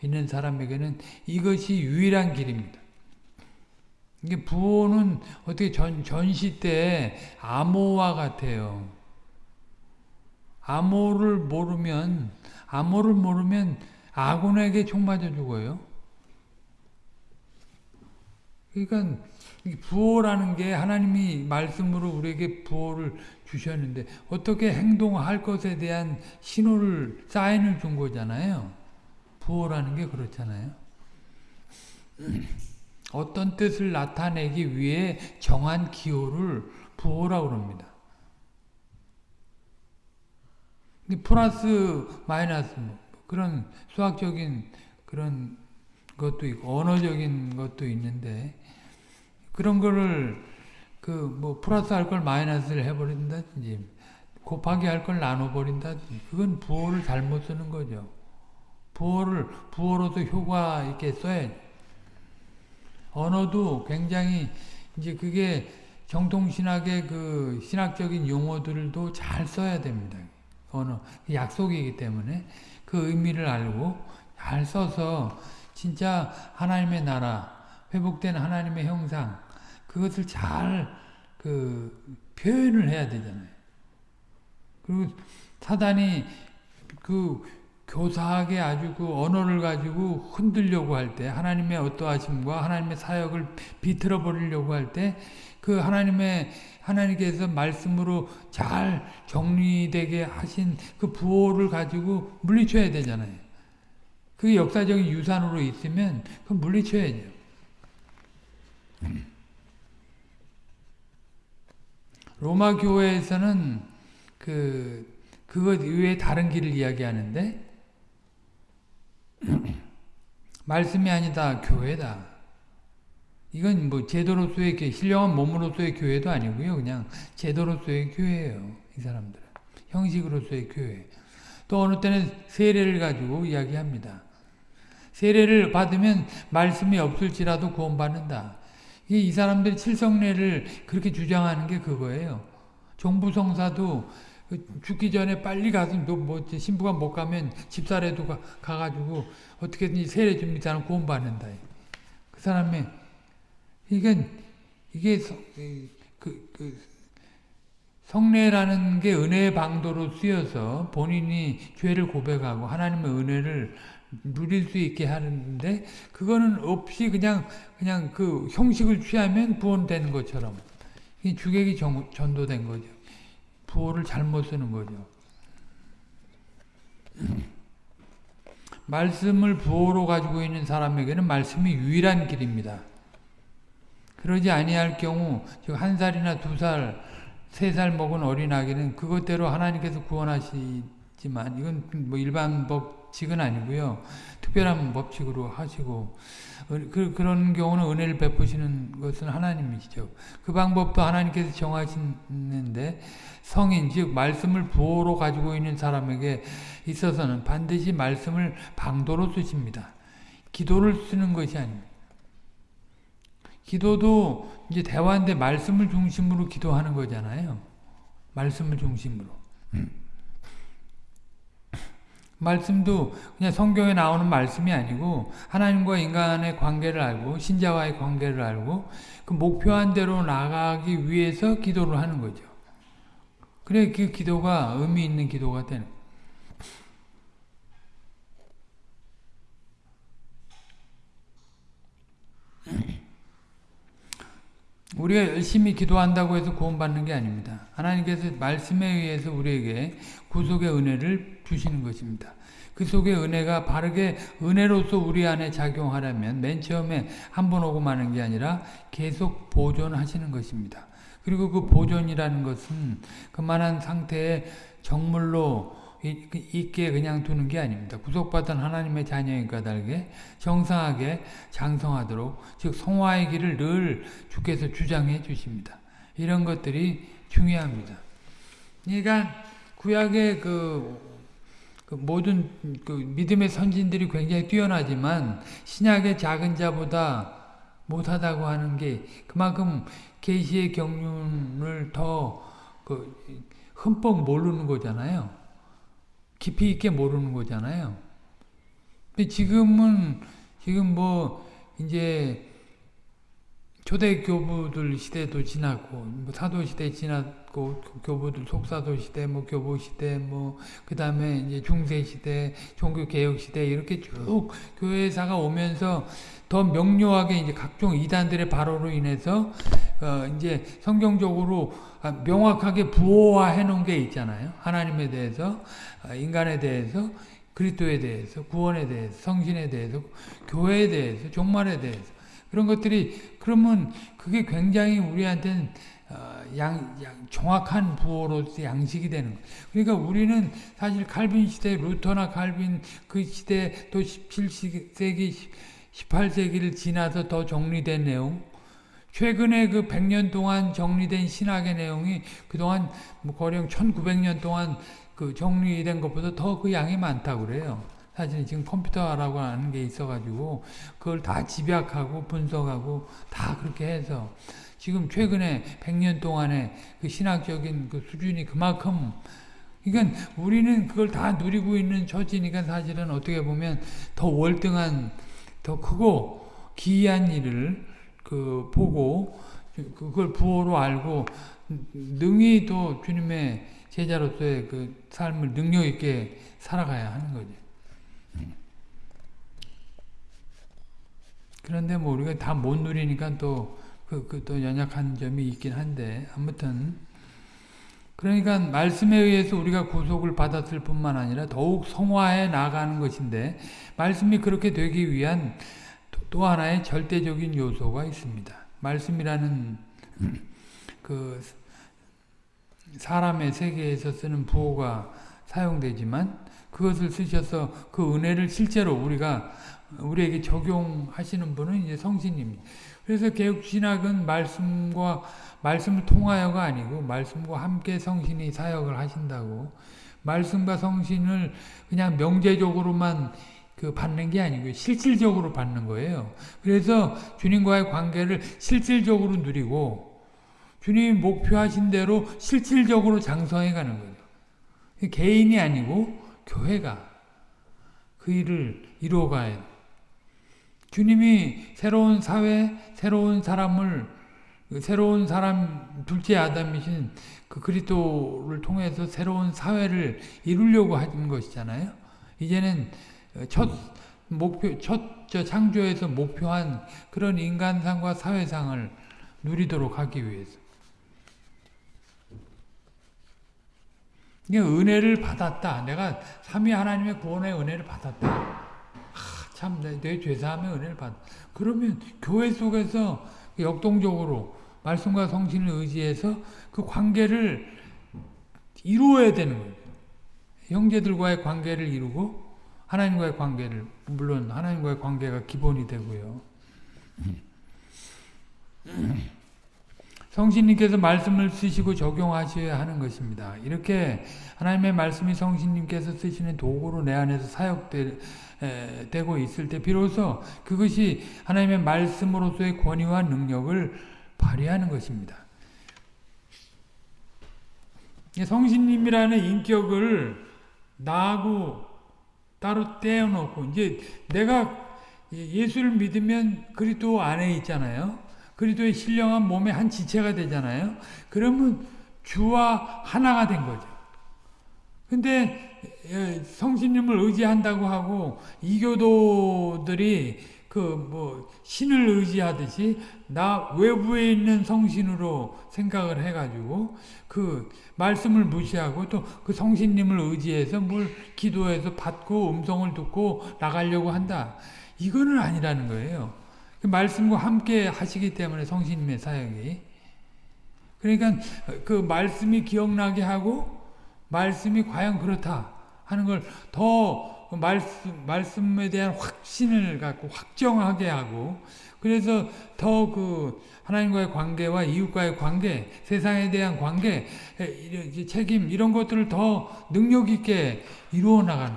Speaker 1: 있는 사람에게는 이것이 유일한 길입니다. 이게 부호는 어떻게 전, 전시 때 암호와 같아요. 암호를 모르면, 암호를 모르면 아군에게 총 맞아 죽어요. 그러니까 부호라는 게 하나님이 말씀으로 우리에게 부호를 주셨는데 어떻게 행동할 것에 대한 신호를 사인을 준 거잖아요. 부호라는 게 그렇잖아요. 어떤 뜻을 나타내기 위해 정한 기호를 부호라고 합니다. 플러스 마이너스 뭐 그런 수학적인 그런 것도 있고 언어적인 것도 있는데 그런 거를 그 뭐 플러스 할 걸 마이너스를 해버린다든지 곱하기 할 걸 나눠버린다든지 그건 부호를 잘못 쓰는 거죠. 부호를 부호로도 효과 있게 써야지. 언어도 굉장히 이제 그게 정통신학의 그 신학적인 용어들도 잘 써야 됩니다. 언어 약속이기 때문에 그 의미를 알고 잘 써서 진짜 하나님의 나라 회복된 하나님의 형상 그것을 잘 그 표현을 해야 되잖아요. 그리고 사단이 그 교사하게 아주 그 언어를 가지고 흔들려고 할 때, 하나님의 어떠하심과 하나님의 사역을 비틀어 버리려고 할 때, 그 하나님의, 하나님께서 말씀으로 잘 정리되게 하신 그 부호를 가지고 물리쳐야 되잖아요. 그게 역사적인 유산으로 있으면, 그 물리쳐야죠. 로마 교회에서는 그 그것 이외에 다른 길을 이야기하는데 말씀이 아니다 교회다. 이건 뭐 제도로서의 교회, 신령한 몸으로서의 교회도 아니고요. 그냥 제도로서의 교회예요. 이 사람들은. 형식으로서의 교회. 또 어느 때는 세례를 가지고 이야기합니다. 세례를 받으면 말씀이 없을지라도 구원받는다. 이 사람들이 칠성례를 그렇게 주장하는 게 그거예요. 종부성사도 죽기 전에 빨리 가서 뭐 신부가 못 가면 집사라도 가, 가가지고 어떻게든지 세례 줍니다. 사람 구원받는다. 그 사람의 이게 이게 그, 그 성례라는 게 은혜의 방도로 쓰여서 본인이 죄를 고백하고 하나님의 은혜를 누릴 수 있게 하는데 그거는 없이 그냥 그냥 그 형식을 취하면 구원되는 것처럼 이 주객이 정, 전도된 거죠. 부호를 잘못 쓰는 거죠. 말씀을 부호로 가지고 있는 사람에게는 말씀이 유일한 길입니다. 그러지 아니할 경우 한 살이나 두 살, 세 살 먹은 어린아기는 그것대로 하나님께서 구원하시지만 이건 뭐 일반 법 칙은 아니고요. 특별한 법칙으로 하시고 그, 그런 경우는 은혜를 베푸시는 것은 하나님이시죠. 그 방법도 하나님께서 정하시는데 성인 즉 말씀을 부호로 가지고 있는 사람에게 있어서는 반드시 말씀을 방도로 쓰십니다. 기도를 쓰는 것이 아닙니다. 기도도 이제 대화인데 말씀을 중심으로 기도하는 거잖아요. 말씀을 중심으로. 음. 말씀도 그냥 성경에 나오는 말씀이 아니고 하나님과 인간의 관계를 알고 신자와의 관계를 알고 그 목표한 대로 나가기 위해서 기도를 하는 거죠. 그래 그 기도가 의미 있는 기도가 되는 우리가 열심히 기도한다고 해서 구원받는 게 아닙니다. 하나님께서 말씀에 의해서 우리에게 구속의 은혜를 주시는 것입니다. 그 속에 은혜가 바르게 은혜로서 우리 안에 작용하려면 맨 처음에 한 번 오고 마는 게 아니라 계속 보존하시는 것입니다. 그리고 그 보존이라는 것은 그만한 상태의 정물로 있게 그냥 두는 게 아닙니다. 구속받은 하나님의 자녀인 까닭에 정상하게 장성하도록 즉 성화의 길을 늘 주께서 주장해 주십니다. 이런 것들이 중요합니다. 그러니까 구약의 그, 그 모든 그 믿음의 선진들이 굉장히 뛰어나지만 신약의 작은 자보다 못하다고 하는 게 그만큼 계시의 경륜을 더 그 흠뻑 모르는 거잖아요. 깊이 있게 모르는 거잖아요. 근데 지금은 지금 뭐 이제 초대 교부들 시대도 지났고 뭐 사도 시대 지 났고 교부들 속사도 시대 뭐 교부 시대 뭐 그다음에 이제 중세 시대 종교 개혁 시대 이렇게 쭉 교회사가 오면서 더 명료하게 이제 각종 이단들의 발호로 인해서 어 이제 성경적으로 아, 명확하게 부호화해 놓은 게 있잖아요. 하나님에 대해서 아, 인간에 대해서 그리스도에 대해서 구원에 대해서 성신에 대해서 교회에 대해서 종말에 대해서 그런 것들이 그러면 그게 굉장히 우리한테는 어, 양, 양, 정확한 부호로서 양식이 되는 거예요. 그러니까 우리는 사실 칼빈 시대, 루터나 칼빈 그 시대 또 17세기, 18세기를 지나서 더 정리된 내용, 최근에 그 100년 동안 정리된 신학의 내용이 그동안 뭐 거령 1900년 동안 그 정리된 것보다 더 그 양이 많다고 그래요. 사실 지금 컴퓨터라고 하는 게 있어가지고 그걸 다 집약하고 분석하고 다 그렇게 해서 지금 최근에 100년 동안의 그 신학적인 그 수준이 그만큼 그러니까 우리는 그걸 다 누리고 있는 처지니까 사실은 어떻게 보면 더 월등한 더 크고 기이한 일을 그 보고 그걸 부호로 알고 능히 또 주님의 제자로서의 그 삶을 능력 있게 살아가야 하는 거죠. 그런데 뭐 우리가 다 못 누리니까 또, 그, 그, 또 연약한 점이 있긴 한데, 아무튼. 그러니까 말씀에 의해서 우리가 구속을 받았을 뿐만 아니라 더욱 성화해 나가는 것인데, 말씀이 그렇게 되기 위한 또 하나의 절대적인 요소가 있습니다. 말씀이라는 그 사람의 세계에서 쓰는 부호가 사용되지만 그것을 쓰셔서 그 은혜를 실제로 우리가 우리에게 적용하시는 분은 이제 성신입니다. 그래서 개혁신학은 말씀과 말씀을 통하여가 아니고 말씀과 함께 성신이 사역을 하신다고 말씀과 성신을 그냥 명제적으로만 그 받는 게 아니고 실질적으로 받는 거예요. 그래서 주님과의 관계를 실질적으로 누리고 주님이 목표하신 대로 실질적으로 장성해 가는 거예요. 개인이 아니고 교회가 그 일을 이루어가야 주님이 새로운 사회, 새로운 사람을 새로운 사람 둘째 아담이신 그 그리스도를 통해서 새로운 사회를 이루려고 하는 것이잖아요. 이제는 첫 목표, 첫 창조에서 목표한 그런 인간상과 사회상을 누리도록 하기 위해서. 이게 은혜를 받았다. 내가 삼위 하나님의 구원의 은혜를 받았다. 아, 참, 내, 내 죄사함의 은혜를 받. 그러면 교회 속에서 역동적으로 말씀과 성신을 의지해서 그 관계를 이루어야 되는 거예요. 형제들과의 관계를 이루고 하나님과의 관계를 물론 하나님과의 관계가 기본이 되고요. 성신님께서 말씀을 쓰시고 적용하셔야 하는 것입니다. 이렇게 하나님의 말씀이 성신님께서 쓰시는 도구로 내 안에서 사역되 고 있을 때 비로소 그것이 하나님의 말씀으로서의 권위와 능력을 발휘하는 것입니다. 성신님이라는 인격을 나하고 따로 떼어놓고 이제 내가 예수를 믿으면 그리스도 안에 있잖아요. 그리스도의 신령한 몸의 한 지체가 되잖아요. 그러면 주와 하나가 된 거죠. 근데 성신님을 의지한다고 하고 이교도들이 그 뭐 신을 의지하듯이 나 외부에 있는 성신으로 생각을 해가지고 그 말씀을 무시하고 또 그 성신님을 의지해서 뭘 기도해서 받고 음성을 듣고 나가려고 한다. 이거는 아니라는 거예요. 그 말씀과 함께 하시기 때문에 성신님의 사역이. 그러니까 그 말씀이 기억나게 하고 말씀이 과연 그렇다 하는 걸더 그 말씀, 말씀에 대한 확신을 갖고 확정하게 하고 그래서 더 그 하나님과의 관계와 이웃과의 관계, 세상에 대한 관계, 책임 이런 것들을 더 능력 있게 이루어 나가는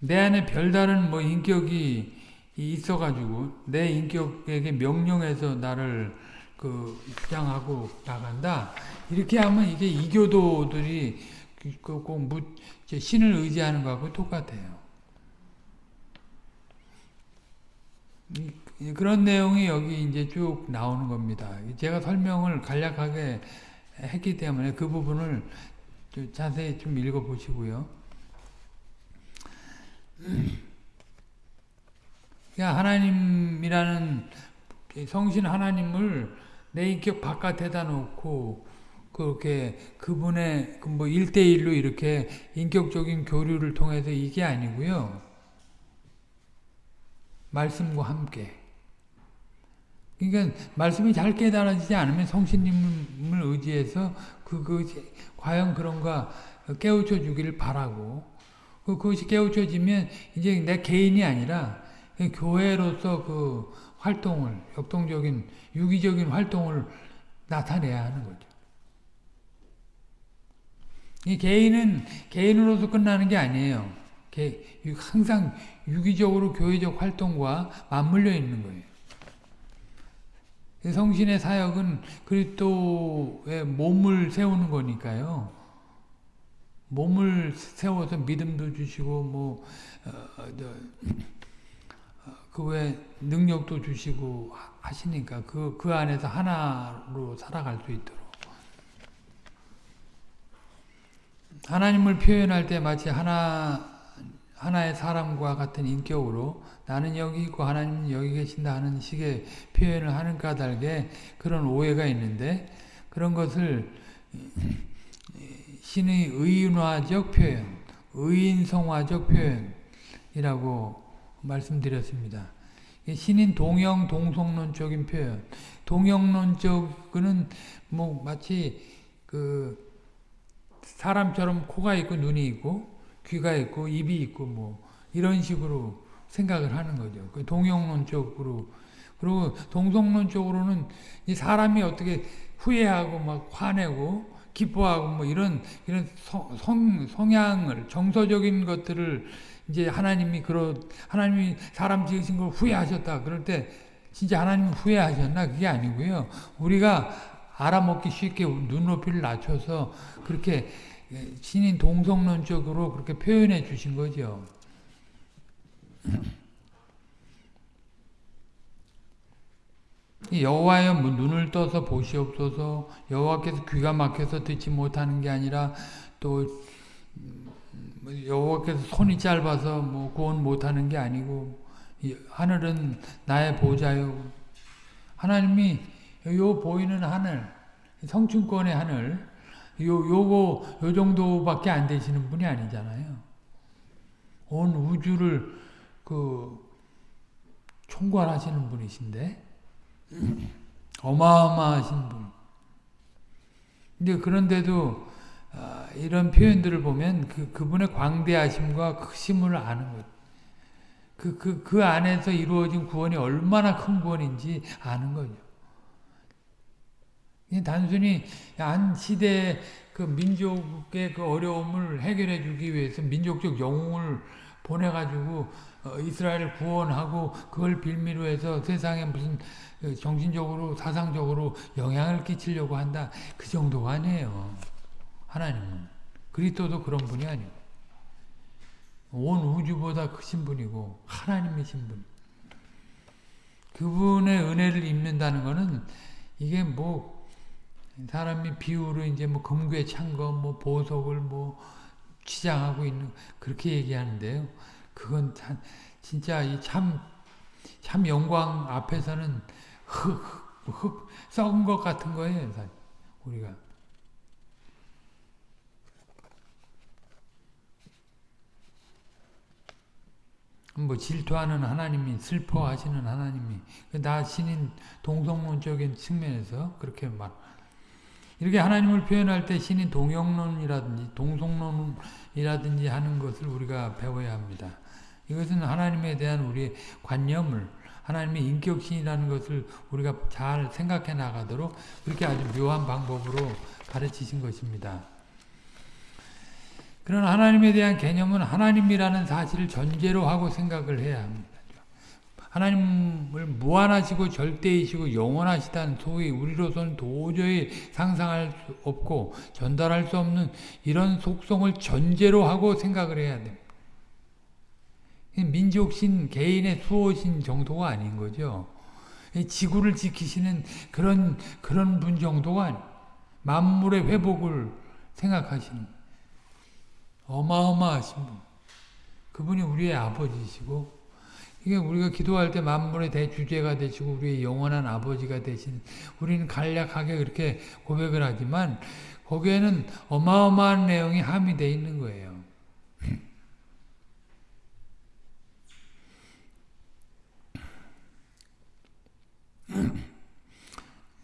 Speaker 1: 내 안에 별다른 뭐 인격이 있어가지고 내 인격에게 명령해서 나를 그 주장하고 나간다. 이렇게 하면 이게 이교도들이 꼭 무, 신을 의지하는 거하고 똑같아요. 그런 내용이 여기 이제 쭉 나오는 겁니다. 제가 설명을 간략하게 했기 때문에 그 부분을 자세히 좀 읽어 보시고요. 하나님이라는 성신 하나님을 내 인격 바깥에다 놓고 그렇게 그분의 그뭐 1대1로 이렇게 인격적인 교류를 통해서 이게 아니고요. 말씀과 함께. 그러니까 말씀이 잘 깨달아지지 않으면 성신님을 의지해서 그, 그, 과연 그런가 깨우쳐 주기를 바라고 그, 그것이 깨우쳐지면 이제 내 개인이 아니라 교회로서 그 활동을, 역동적인, 유기적인 활동을 나타내야 하는 거죠. 이 개인은 개인으로서 끝나는 게 아니에요. 항상 유기적으로 교회적 활동과 맞물려 있는 거예요. 성신의 사역은 그리스도의 몸을 세우는 거니까요. 몸을 세워서 믿음도 주시고 뭐 그외 어, 능력도 주시고 하시니까 그, 그 안에서 하나로 살아갈 수 있도록 하나님을 표현할 때 마치 하나, 하나의 사람과 같은 인격으로 나는 여기 있고 하나님은 여기 계신다 하는 식의 표현을 하는 까닭에 그런 오해가 있는데 그런 것을 신의 의인화적 표현, 의인성화적 표현이라고 말씀드렸습니다. 신인 동형 동성론적인 표현, 동형론적은 뭐 마치 그 사람처럼 코가 있고 눈이 있고 귀가 있고 입이 있고 뭐 이런 식으로 생각을 하는 거죠. 그 동영론적으로 그리고 동성론적으로는 이 사람이 어떻게 후회하고 막 화내고 기뻐하고 뭐 이런 이런 성, 성 성향을 정서적인 것들을 이제 하나님이 그러 하나님이 사람 지으신 걸 후회하셨다. 그럴 때 진짜 하나님 후회하셨나 그게 아니고요. 우리가 알아먹기 쉽게 눈높이를 낮춰서 그렇게 신인 동성론적으로 그렇게 표현해 주신 거죠. 여호와여 뭐 눈을 떠서 보시옵소서 여호와께서 귀가 막혀서 듣지 못하는 게 아니라 또뭐 여호와께서 손이 짧아서 뭐 구원 못하는 게 아니고 하늘은 나의 보좌요 하나님이 요 보이는 하늘 성춘권의 하늘 요 요거 요 정도밖에 안 되시는 분이 아니잖아요 온 우주를 그 총괄하시는 분이신데 어마어마하신 분. 근데 그런데도 어, 이런 표현들을 보면 그 그분의 광대하심과 크심을 아는 것. 그, 그, 그 안에서 이루어진 구원이 얼마나 큰 구원인지 아는 거죠. 단순히 한 시대의 그 민족의 그 어려움을 해결해 주기 위해서 민족적 영웅을 보내가지고 어, 이스라엘을 구원하고 그걸 빌미로 해서 세상에 무슨 그 정신적으로 사상적으로 영향을 끼치려고 한다. 그 정도가 아니에요. 하나님은. 그리스도도 그런 분이 아니고 온 우주보다 크신 분이고 하나님이신 분. 그분의 은혜를 입는다는 것은 이게 뭐 사람이 비유로 이제 뭐 금괴 찬거 뭐 보석을 뭐 치장하고 있는 그렇게 얘기하는데요. 그건 참 진짜 이참참 참 영광 앞에서는 흙, 흙, 썩은 것 같은 거예요, 우리가. 뭐 질투하는 하나님이 슬퍼하시는 하나님이 나 신인 동성론적인 측면에서 그렇게 말 이렇게 하나님을 표현할 때 신인 동영론이라든지 동성론이라든지 하는 것을 우리가 배워야 합니다. 이것은 하나님에 대한 우리의 관념을 하나님의 인격신이라는 것을 우리가 잘 생각해 나가도록 그렇게 아주 묘한 방법으로 가르치신 것입니다. 그런 하나님에 대한 개념은 하나님이라는 사실을 전제로 하고 생각을 해야 합니다. 하나님을 무한하시고 절대이시고 영원하시다는 소위 우리로서는 도저히 상상할 수 없고 전달할 수 없는 이런 속성을 전제로 하고 생각을 해야 됩니다. 민족신, 개인의 수호신 정도가 아닌 거죠. 지구를 지키시는 그런, 그런 분 정도가 만물의 회복을 생각하시는 어마어마하신 분. 그분이 우리의 아버지시고, 이게 우리가 기도할 때 만물의 대주제가 되시고, 우리의 영원한 아버지가 되신, 우리는 간략하게 그렇게 고백을 하지만, 거기에는 어마어마한 내용이 함유되어 있는 거예요.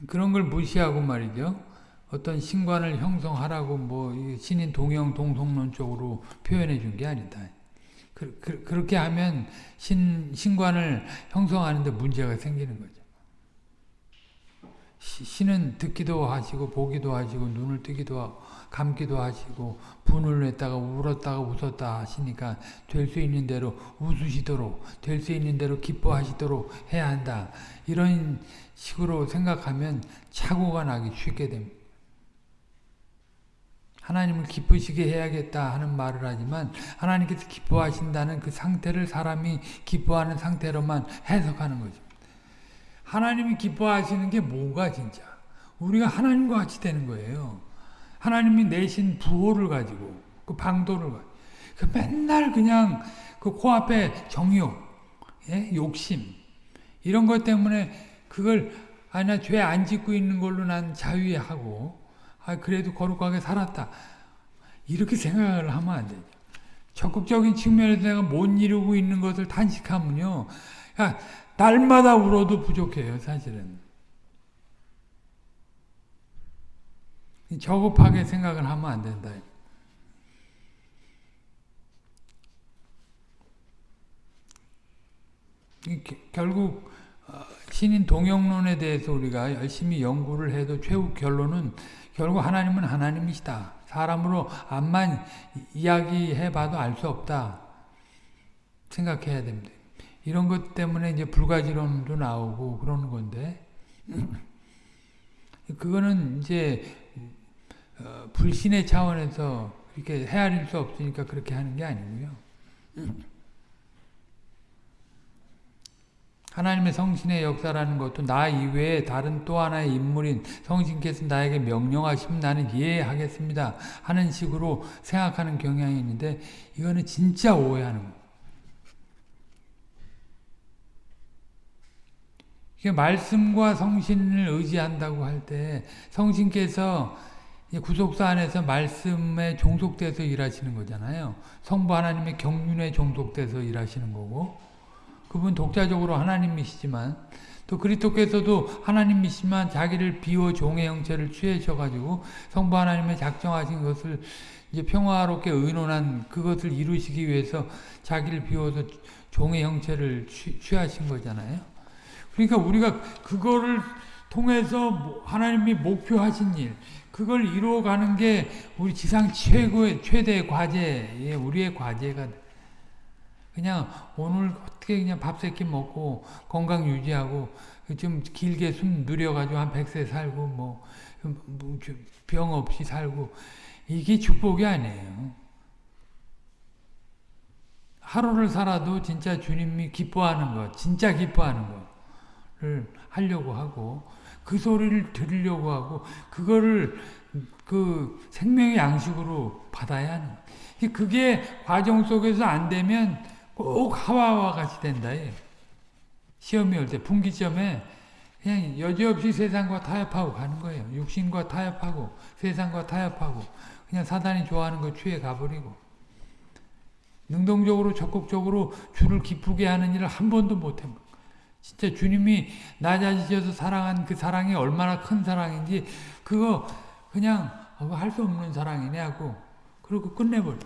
Speaker 1: 그런 걸 무시하고 말이죠. 어떤 신관을 형성하라고 뭐 신인 동영 동성론 쪽으로 표현해 준 게 아니다. 그, 그, 그렇게 하면 신, 신관을 형성하는데 문제가 생기는 거죠. 신은 듣기도 하시고 보기도 하시고 눈을 뜨기도 하고 감기도 하시고 분을 냈다가 울었다가 웃었다 하시니까 될 수 있는 대로 웃으시도록 될 수 있는 대로 기뻐하시도록 해야 한다. 이런 식으로 생각하면 착오가 나기 쉽게 됩니다. 하나님을 기쁘시게 해야겠다 하는 말을 하지만 하나님께서 기뻐하신다는 그 상태를 사람이 기뻐하는 상태로만 해석하는 거죠. 하나님이 기뻐하시는 게 뭐가 진짜? 우리가 하나님과 같이 되는 거예요. 하나님이 내신 부호를 가지고 그 방도를 가지고 그 맨날 그냥 그 코앞에 정욕, 예? 욕심 이런 것 때문에 그걸 아나 죄 안 짓고 있는 걸로 난 자유하고 아 그래도 거룩하게 살았다 이렇게 생각을 하면 안 되죠. 적극적인 측면에서 내가 못 이루고 있는 것을 탄식하면요, 야, 날마다 울어도 부족해요, 사실은. 저급하게 생각을 하면 안 된다. 결국 어, 신인 동영론에 대해서 우리가 열심히 연구를 해도 최후 결론은 결국 하나님은 하나님이시다. 사람으로 암만 이야기해봐도 알 수 없다. 생각해야 됩니다. 이런 것 때문에 이제 불가지론도 나오고 그러는 건데 그거는 이제 어, 불신의 차원에서 이렇게 헤아릴 수 없으니까 그렇게 하는 게 아니고요. 하나님의 성신의 역사라는 것도 나 이외에 다른 또 하나의 인물인 성신께서 나에게 명령하시면 나는 이해하겠습니다 하는 식으로 생각하는 경향이 있는데 이거는 진짜 오해하는 거예요. 말씀과 성신을 의지한다고 할 때 성신께서 구속사 안에서 말씀에 종속돼서 일하시는 거잖아요. 성부 하나님의 경륜에 종속돼서 일하시는 거고 그분 독자적으로 하나님이시지만 또 그리스도께서도 하나님이시지만 자기를 비워 종의 형체를 취하셔가지고 성부 하나님의 작정하신 것을 이제 평화롭게 의논한 그것을 이루시기 위해서 자기를 비워서 종의 형체를 취 하신 거잖아요. 그러니까 우리가 그거를 통해서 하나님이 목표하신 일, 그걸 이루어가는 게 우리 지상 최고의 최대의 과제, 예, 우리의 과제가 그냥 오늘 어떻게 그냥 밥 세 끼 먹고 건강 유지하고 좀 길게 숨 누려가지고 한 100세 살고 뭐병 뭐 없이 살고 이게 축복이 아니에요. 하루를 살아도 진짜 주님이 기뻐하는 것, 진짜 기뻐하는 것을 하려고 하고 그 소리를 들으려고 하고 그거를 그 생명의 양식으로 받아야 하는 그게 과정 속에서 안 되면 꼭 하와와 같이 된다. 시험이 올 때 분기점에 그냥 여지없이 세상과 타협하고 가는 거예요. 육신과 타협하고 세상과 타협하고 그냥 사단이 좋아하는 거 취해 가버리고 능동적으로 적극적으로 주를 기쁘게 하는 일을 한 번도 못해. 진짜 주님이 낮아지셔서 사랑한 그 사랑이 얼마나 큰 사랑인지 그거 그냥 할 수 없는 사랑이네 하고 그리고 끝내버려.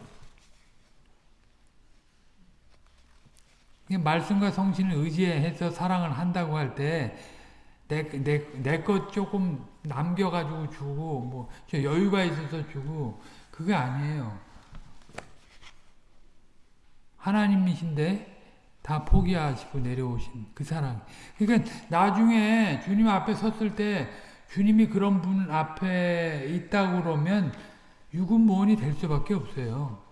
Speaker 1: 말씀과 성신을 의지해서 사랑을 한다고 할 때 내 것 조금 남겨가지고 주고 뭐 여유가 있어서 주고 그게 아니에요. 하나님이신데 다 포기하시고 내려오신 그 사랑. 그러니까 나중에 주님 앞에 섰을 때 주님이 그런 분 앞에 있다고 그러면 유군무원이 될 수밖에 없어요.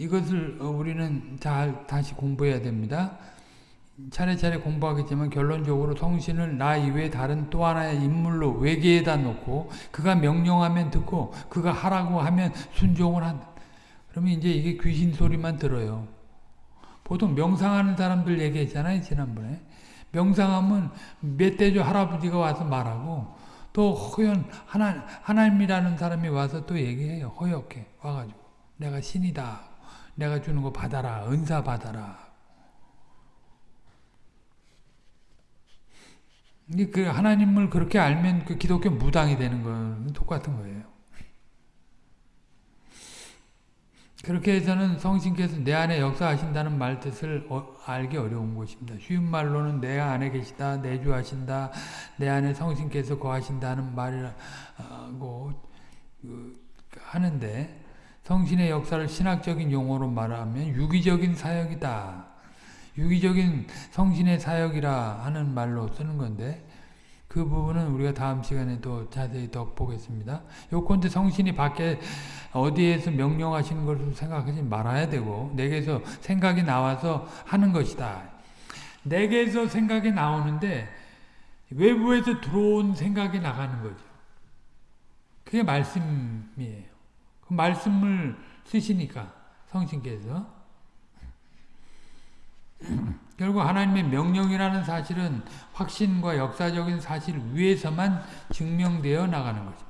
Speaker 1: 이것을 우리는 잘 다시 공부해야 됩니다. 차례차례 공부하겠지만 결론적으로 성신을 나 이외에 다른 또 하나의 인물로 외계에다 놓고 그가 명령하면 듣고 그가 하라고 하면 순종을 한다. 그러면 이제 이게 귀신 소리만 들어요. 보통 명상하는 사람들 얘기했잖아요. 지난번에. 명상하면 멧돼지 할아버지가 와서 말하고 또 허연 하나, 하나님이라는 사람이 와서 또 얘기해요. 허옇게 와가지고 내가 신이다. 내가 주는 거 받아라. 은사 받아라. 그 하나님을 그렇게 알면 그 기독교 무당이 되는 건 똑같은 거예요. 그렇게 해서는 성신께서 내 안에 역사하신다는 말 뜻을 어, 알기 어려운 것입니다. 쉬운 말로는 내 안에 계시다, 내주하신다, 내 안에 성신께서 거하신다는 말이라고 그, 하는데 성신의 역사를 신학적인 용어로 말하면 유기적인 사역이다. 유기적인 성신의 사역이라 하는 말로 쓰는 건데 그 부분은 우리가 다음 시간에 또 자세히 더 보겠습니다. 요건데 성신이 밖에 어디에서 명령하시는 것을 생각하지 말아야 되고 내게서 생각이 나와서 하는 것이다. 내게서 생각이 나오는데 외부에서 들어온 생각이 나가는 거죠. 그게 말씀이에요. 그 말씀을 쓰시니까 성신께서 결국 하나님의 명령이라는 사실은 확신과 역사적인 사실 위에서만 증명되어 나가는 거죠.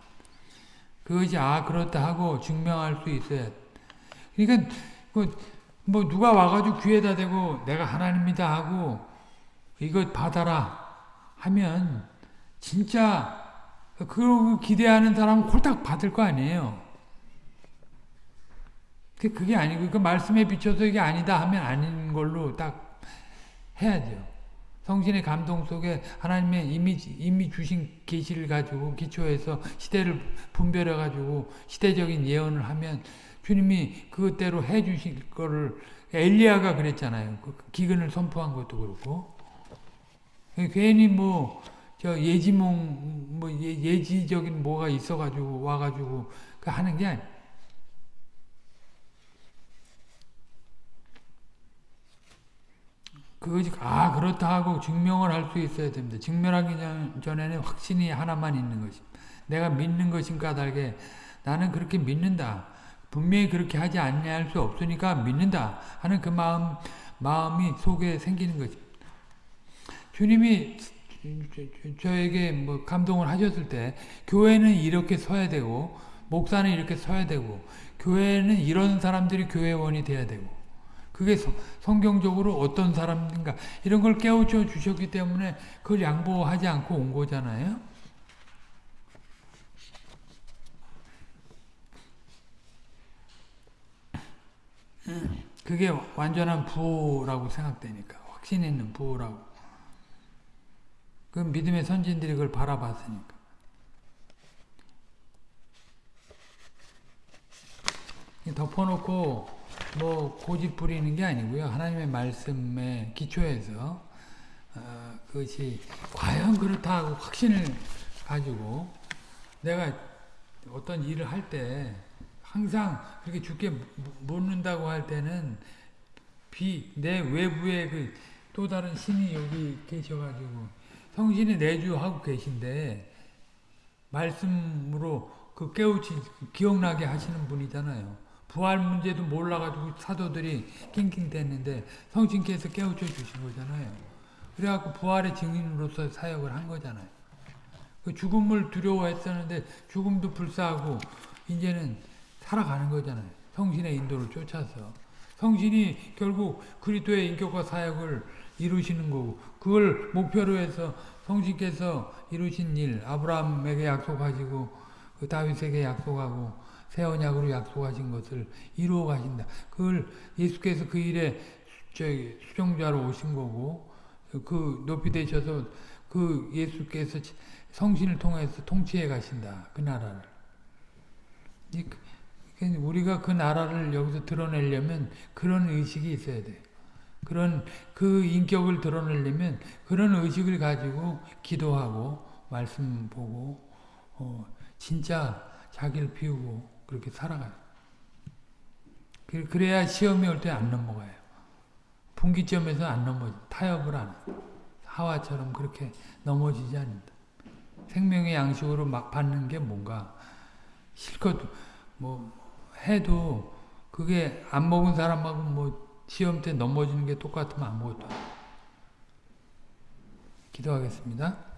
Speaker 1: 그것이 아 그렇다 하고 증명할 수 있어야 그러니까 뭐 누가 와가지고 귀에다 대고 내가 하나님이다 하고 이것 받아라 하면 진짜 그 기대하는 사람은 홀딱 받을 거 아니에요. 그- 그게 아니고 그 말씀에 비춰서 이게 아니다 하면 아닌 걸로 딱 해야죠. 성신의 감동 속에 하나님의 이미 이미 주신 계시를 가지고 기초해서 시대를 분별해 가지고 시대적인 예언을 하면 주님이 그것대로 해 주실 거를 엘리야가 그랬잖아요. 그 기근을 선포한 것도 그렇고 괜히 뭐 저 예지몽 뭐 예, 예지적인 뭐가 있어 가지고 와 가지고 그 하는 게 아니 그것 이아 그렇다 하고 증명을 할 수 있어야 됩니다. 증명하기 전- 전에는 확신이 하나만 있는 것이 내가 믿는 것인 까닭에 나는 그렇게 믿는다. 분명히 그렇게 하지 않냐 할 수 없으니까 믿는다 하는 그 마음 마음이 속에 생기는 거지. 주님이 저에게 뭐 감동을 하셨을 때 교회는 이렇게 서야 되고 목사는 이렇게 서야 되고 교회는 이런 사람들이 교회원이 돼야 되고 그게 성- 성경적으로 어떤 사람인가. 이런 걸 깨우쳐 주셨기 때문에 그걸 양보하지 않고 온 거잖아요. 그게 완전한 부호라고 생각되니까 확신 있는 부호라고. 그 믿음의 선진들이 그걸 바라봤으니까. 덮어놓고 뭐 고집 부리는 게 아니고요 하나님의 말씀에 기초해서 어, 그것이 과연 그렇다 하고 확신을 가지고 내가 어떤 일을 할 때 항상 그렇게 죽게 묻는다고 할 때는 비, 내 외부에 그 또 다른 신이 여기 계셔가지고 성신이 내주하고 계신데 말씀으로 그 깨우치 기억나게 하시는 분이잖아요. 부활 문제도 몰라가지고 사도들이 낑낑댔는데 성신께서 깨우쳐 주신 거잖아요. 그래갖고 부활의 증인으로서 사역을 한 거잖아요. 그 죽음을 두려워했었는데 죽음도 불사하고 이제는 살아가는 거잖아요. 성신의 인도를 쫓아서. 성신이 결국 그리스도의 인격과 사역을 이루시는 거고 그걸 목표로 해서 성신께서 이루신 일 아브라함에게 약속하시고 그 다윗에게 약속하고 새 언약으로 약속하신 것을 이루어 가신다. 그걸 예수께서 그 일에 수종자로 오신 거고 그 높이 되셔서 그 예수께서 성신을 통해서 통치해 가신다. 그 나라를. 우리가 그 나라를 여기서 드러내려면 그런 의식이 있어야 돼. 그런 그 인격을 드러내려면 그런 의식을 가지고 기도하고 말씀 보고 어, 진짜 자기를 비우고 그렇게 살아가요. 그래야 시험이 올 때 안 넘어가요. 분기점에서 안 넘어 타협을 안 하와처럼 그렇게 넘어지지 않는다. 생명의 양식으로 막 받는 게 뭔가 실컷 뭐 해도 그게 안 먹은 사람하고 뭐 시험 때 넘어지는 게 똑같으면 아무것도 기도하겠습니다.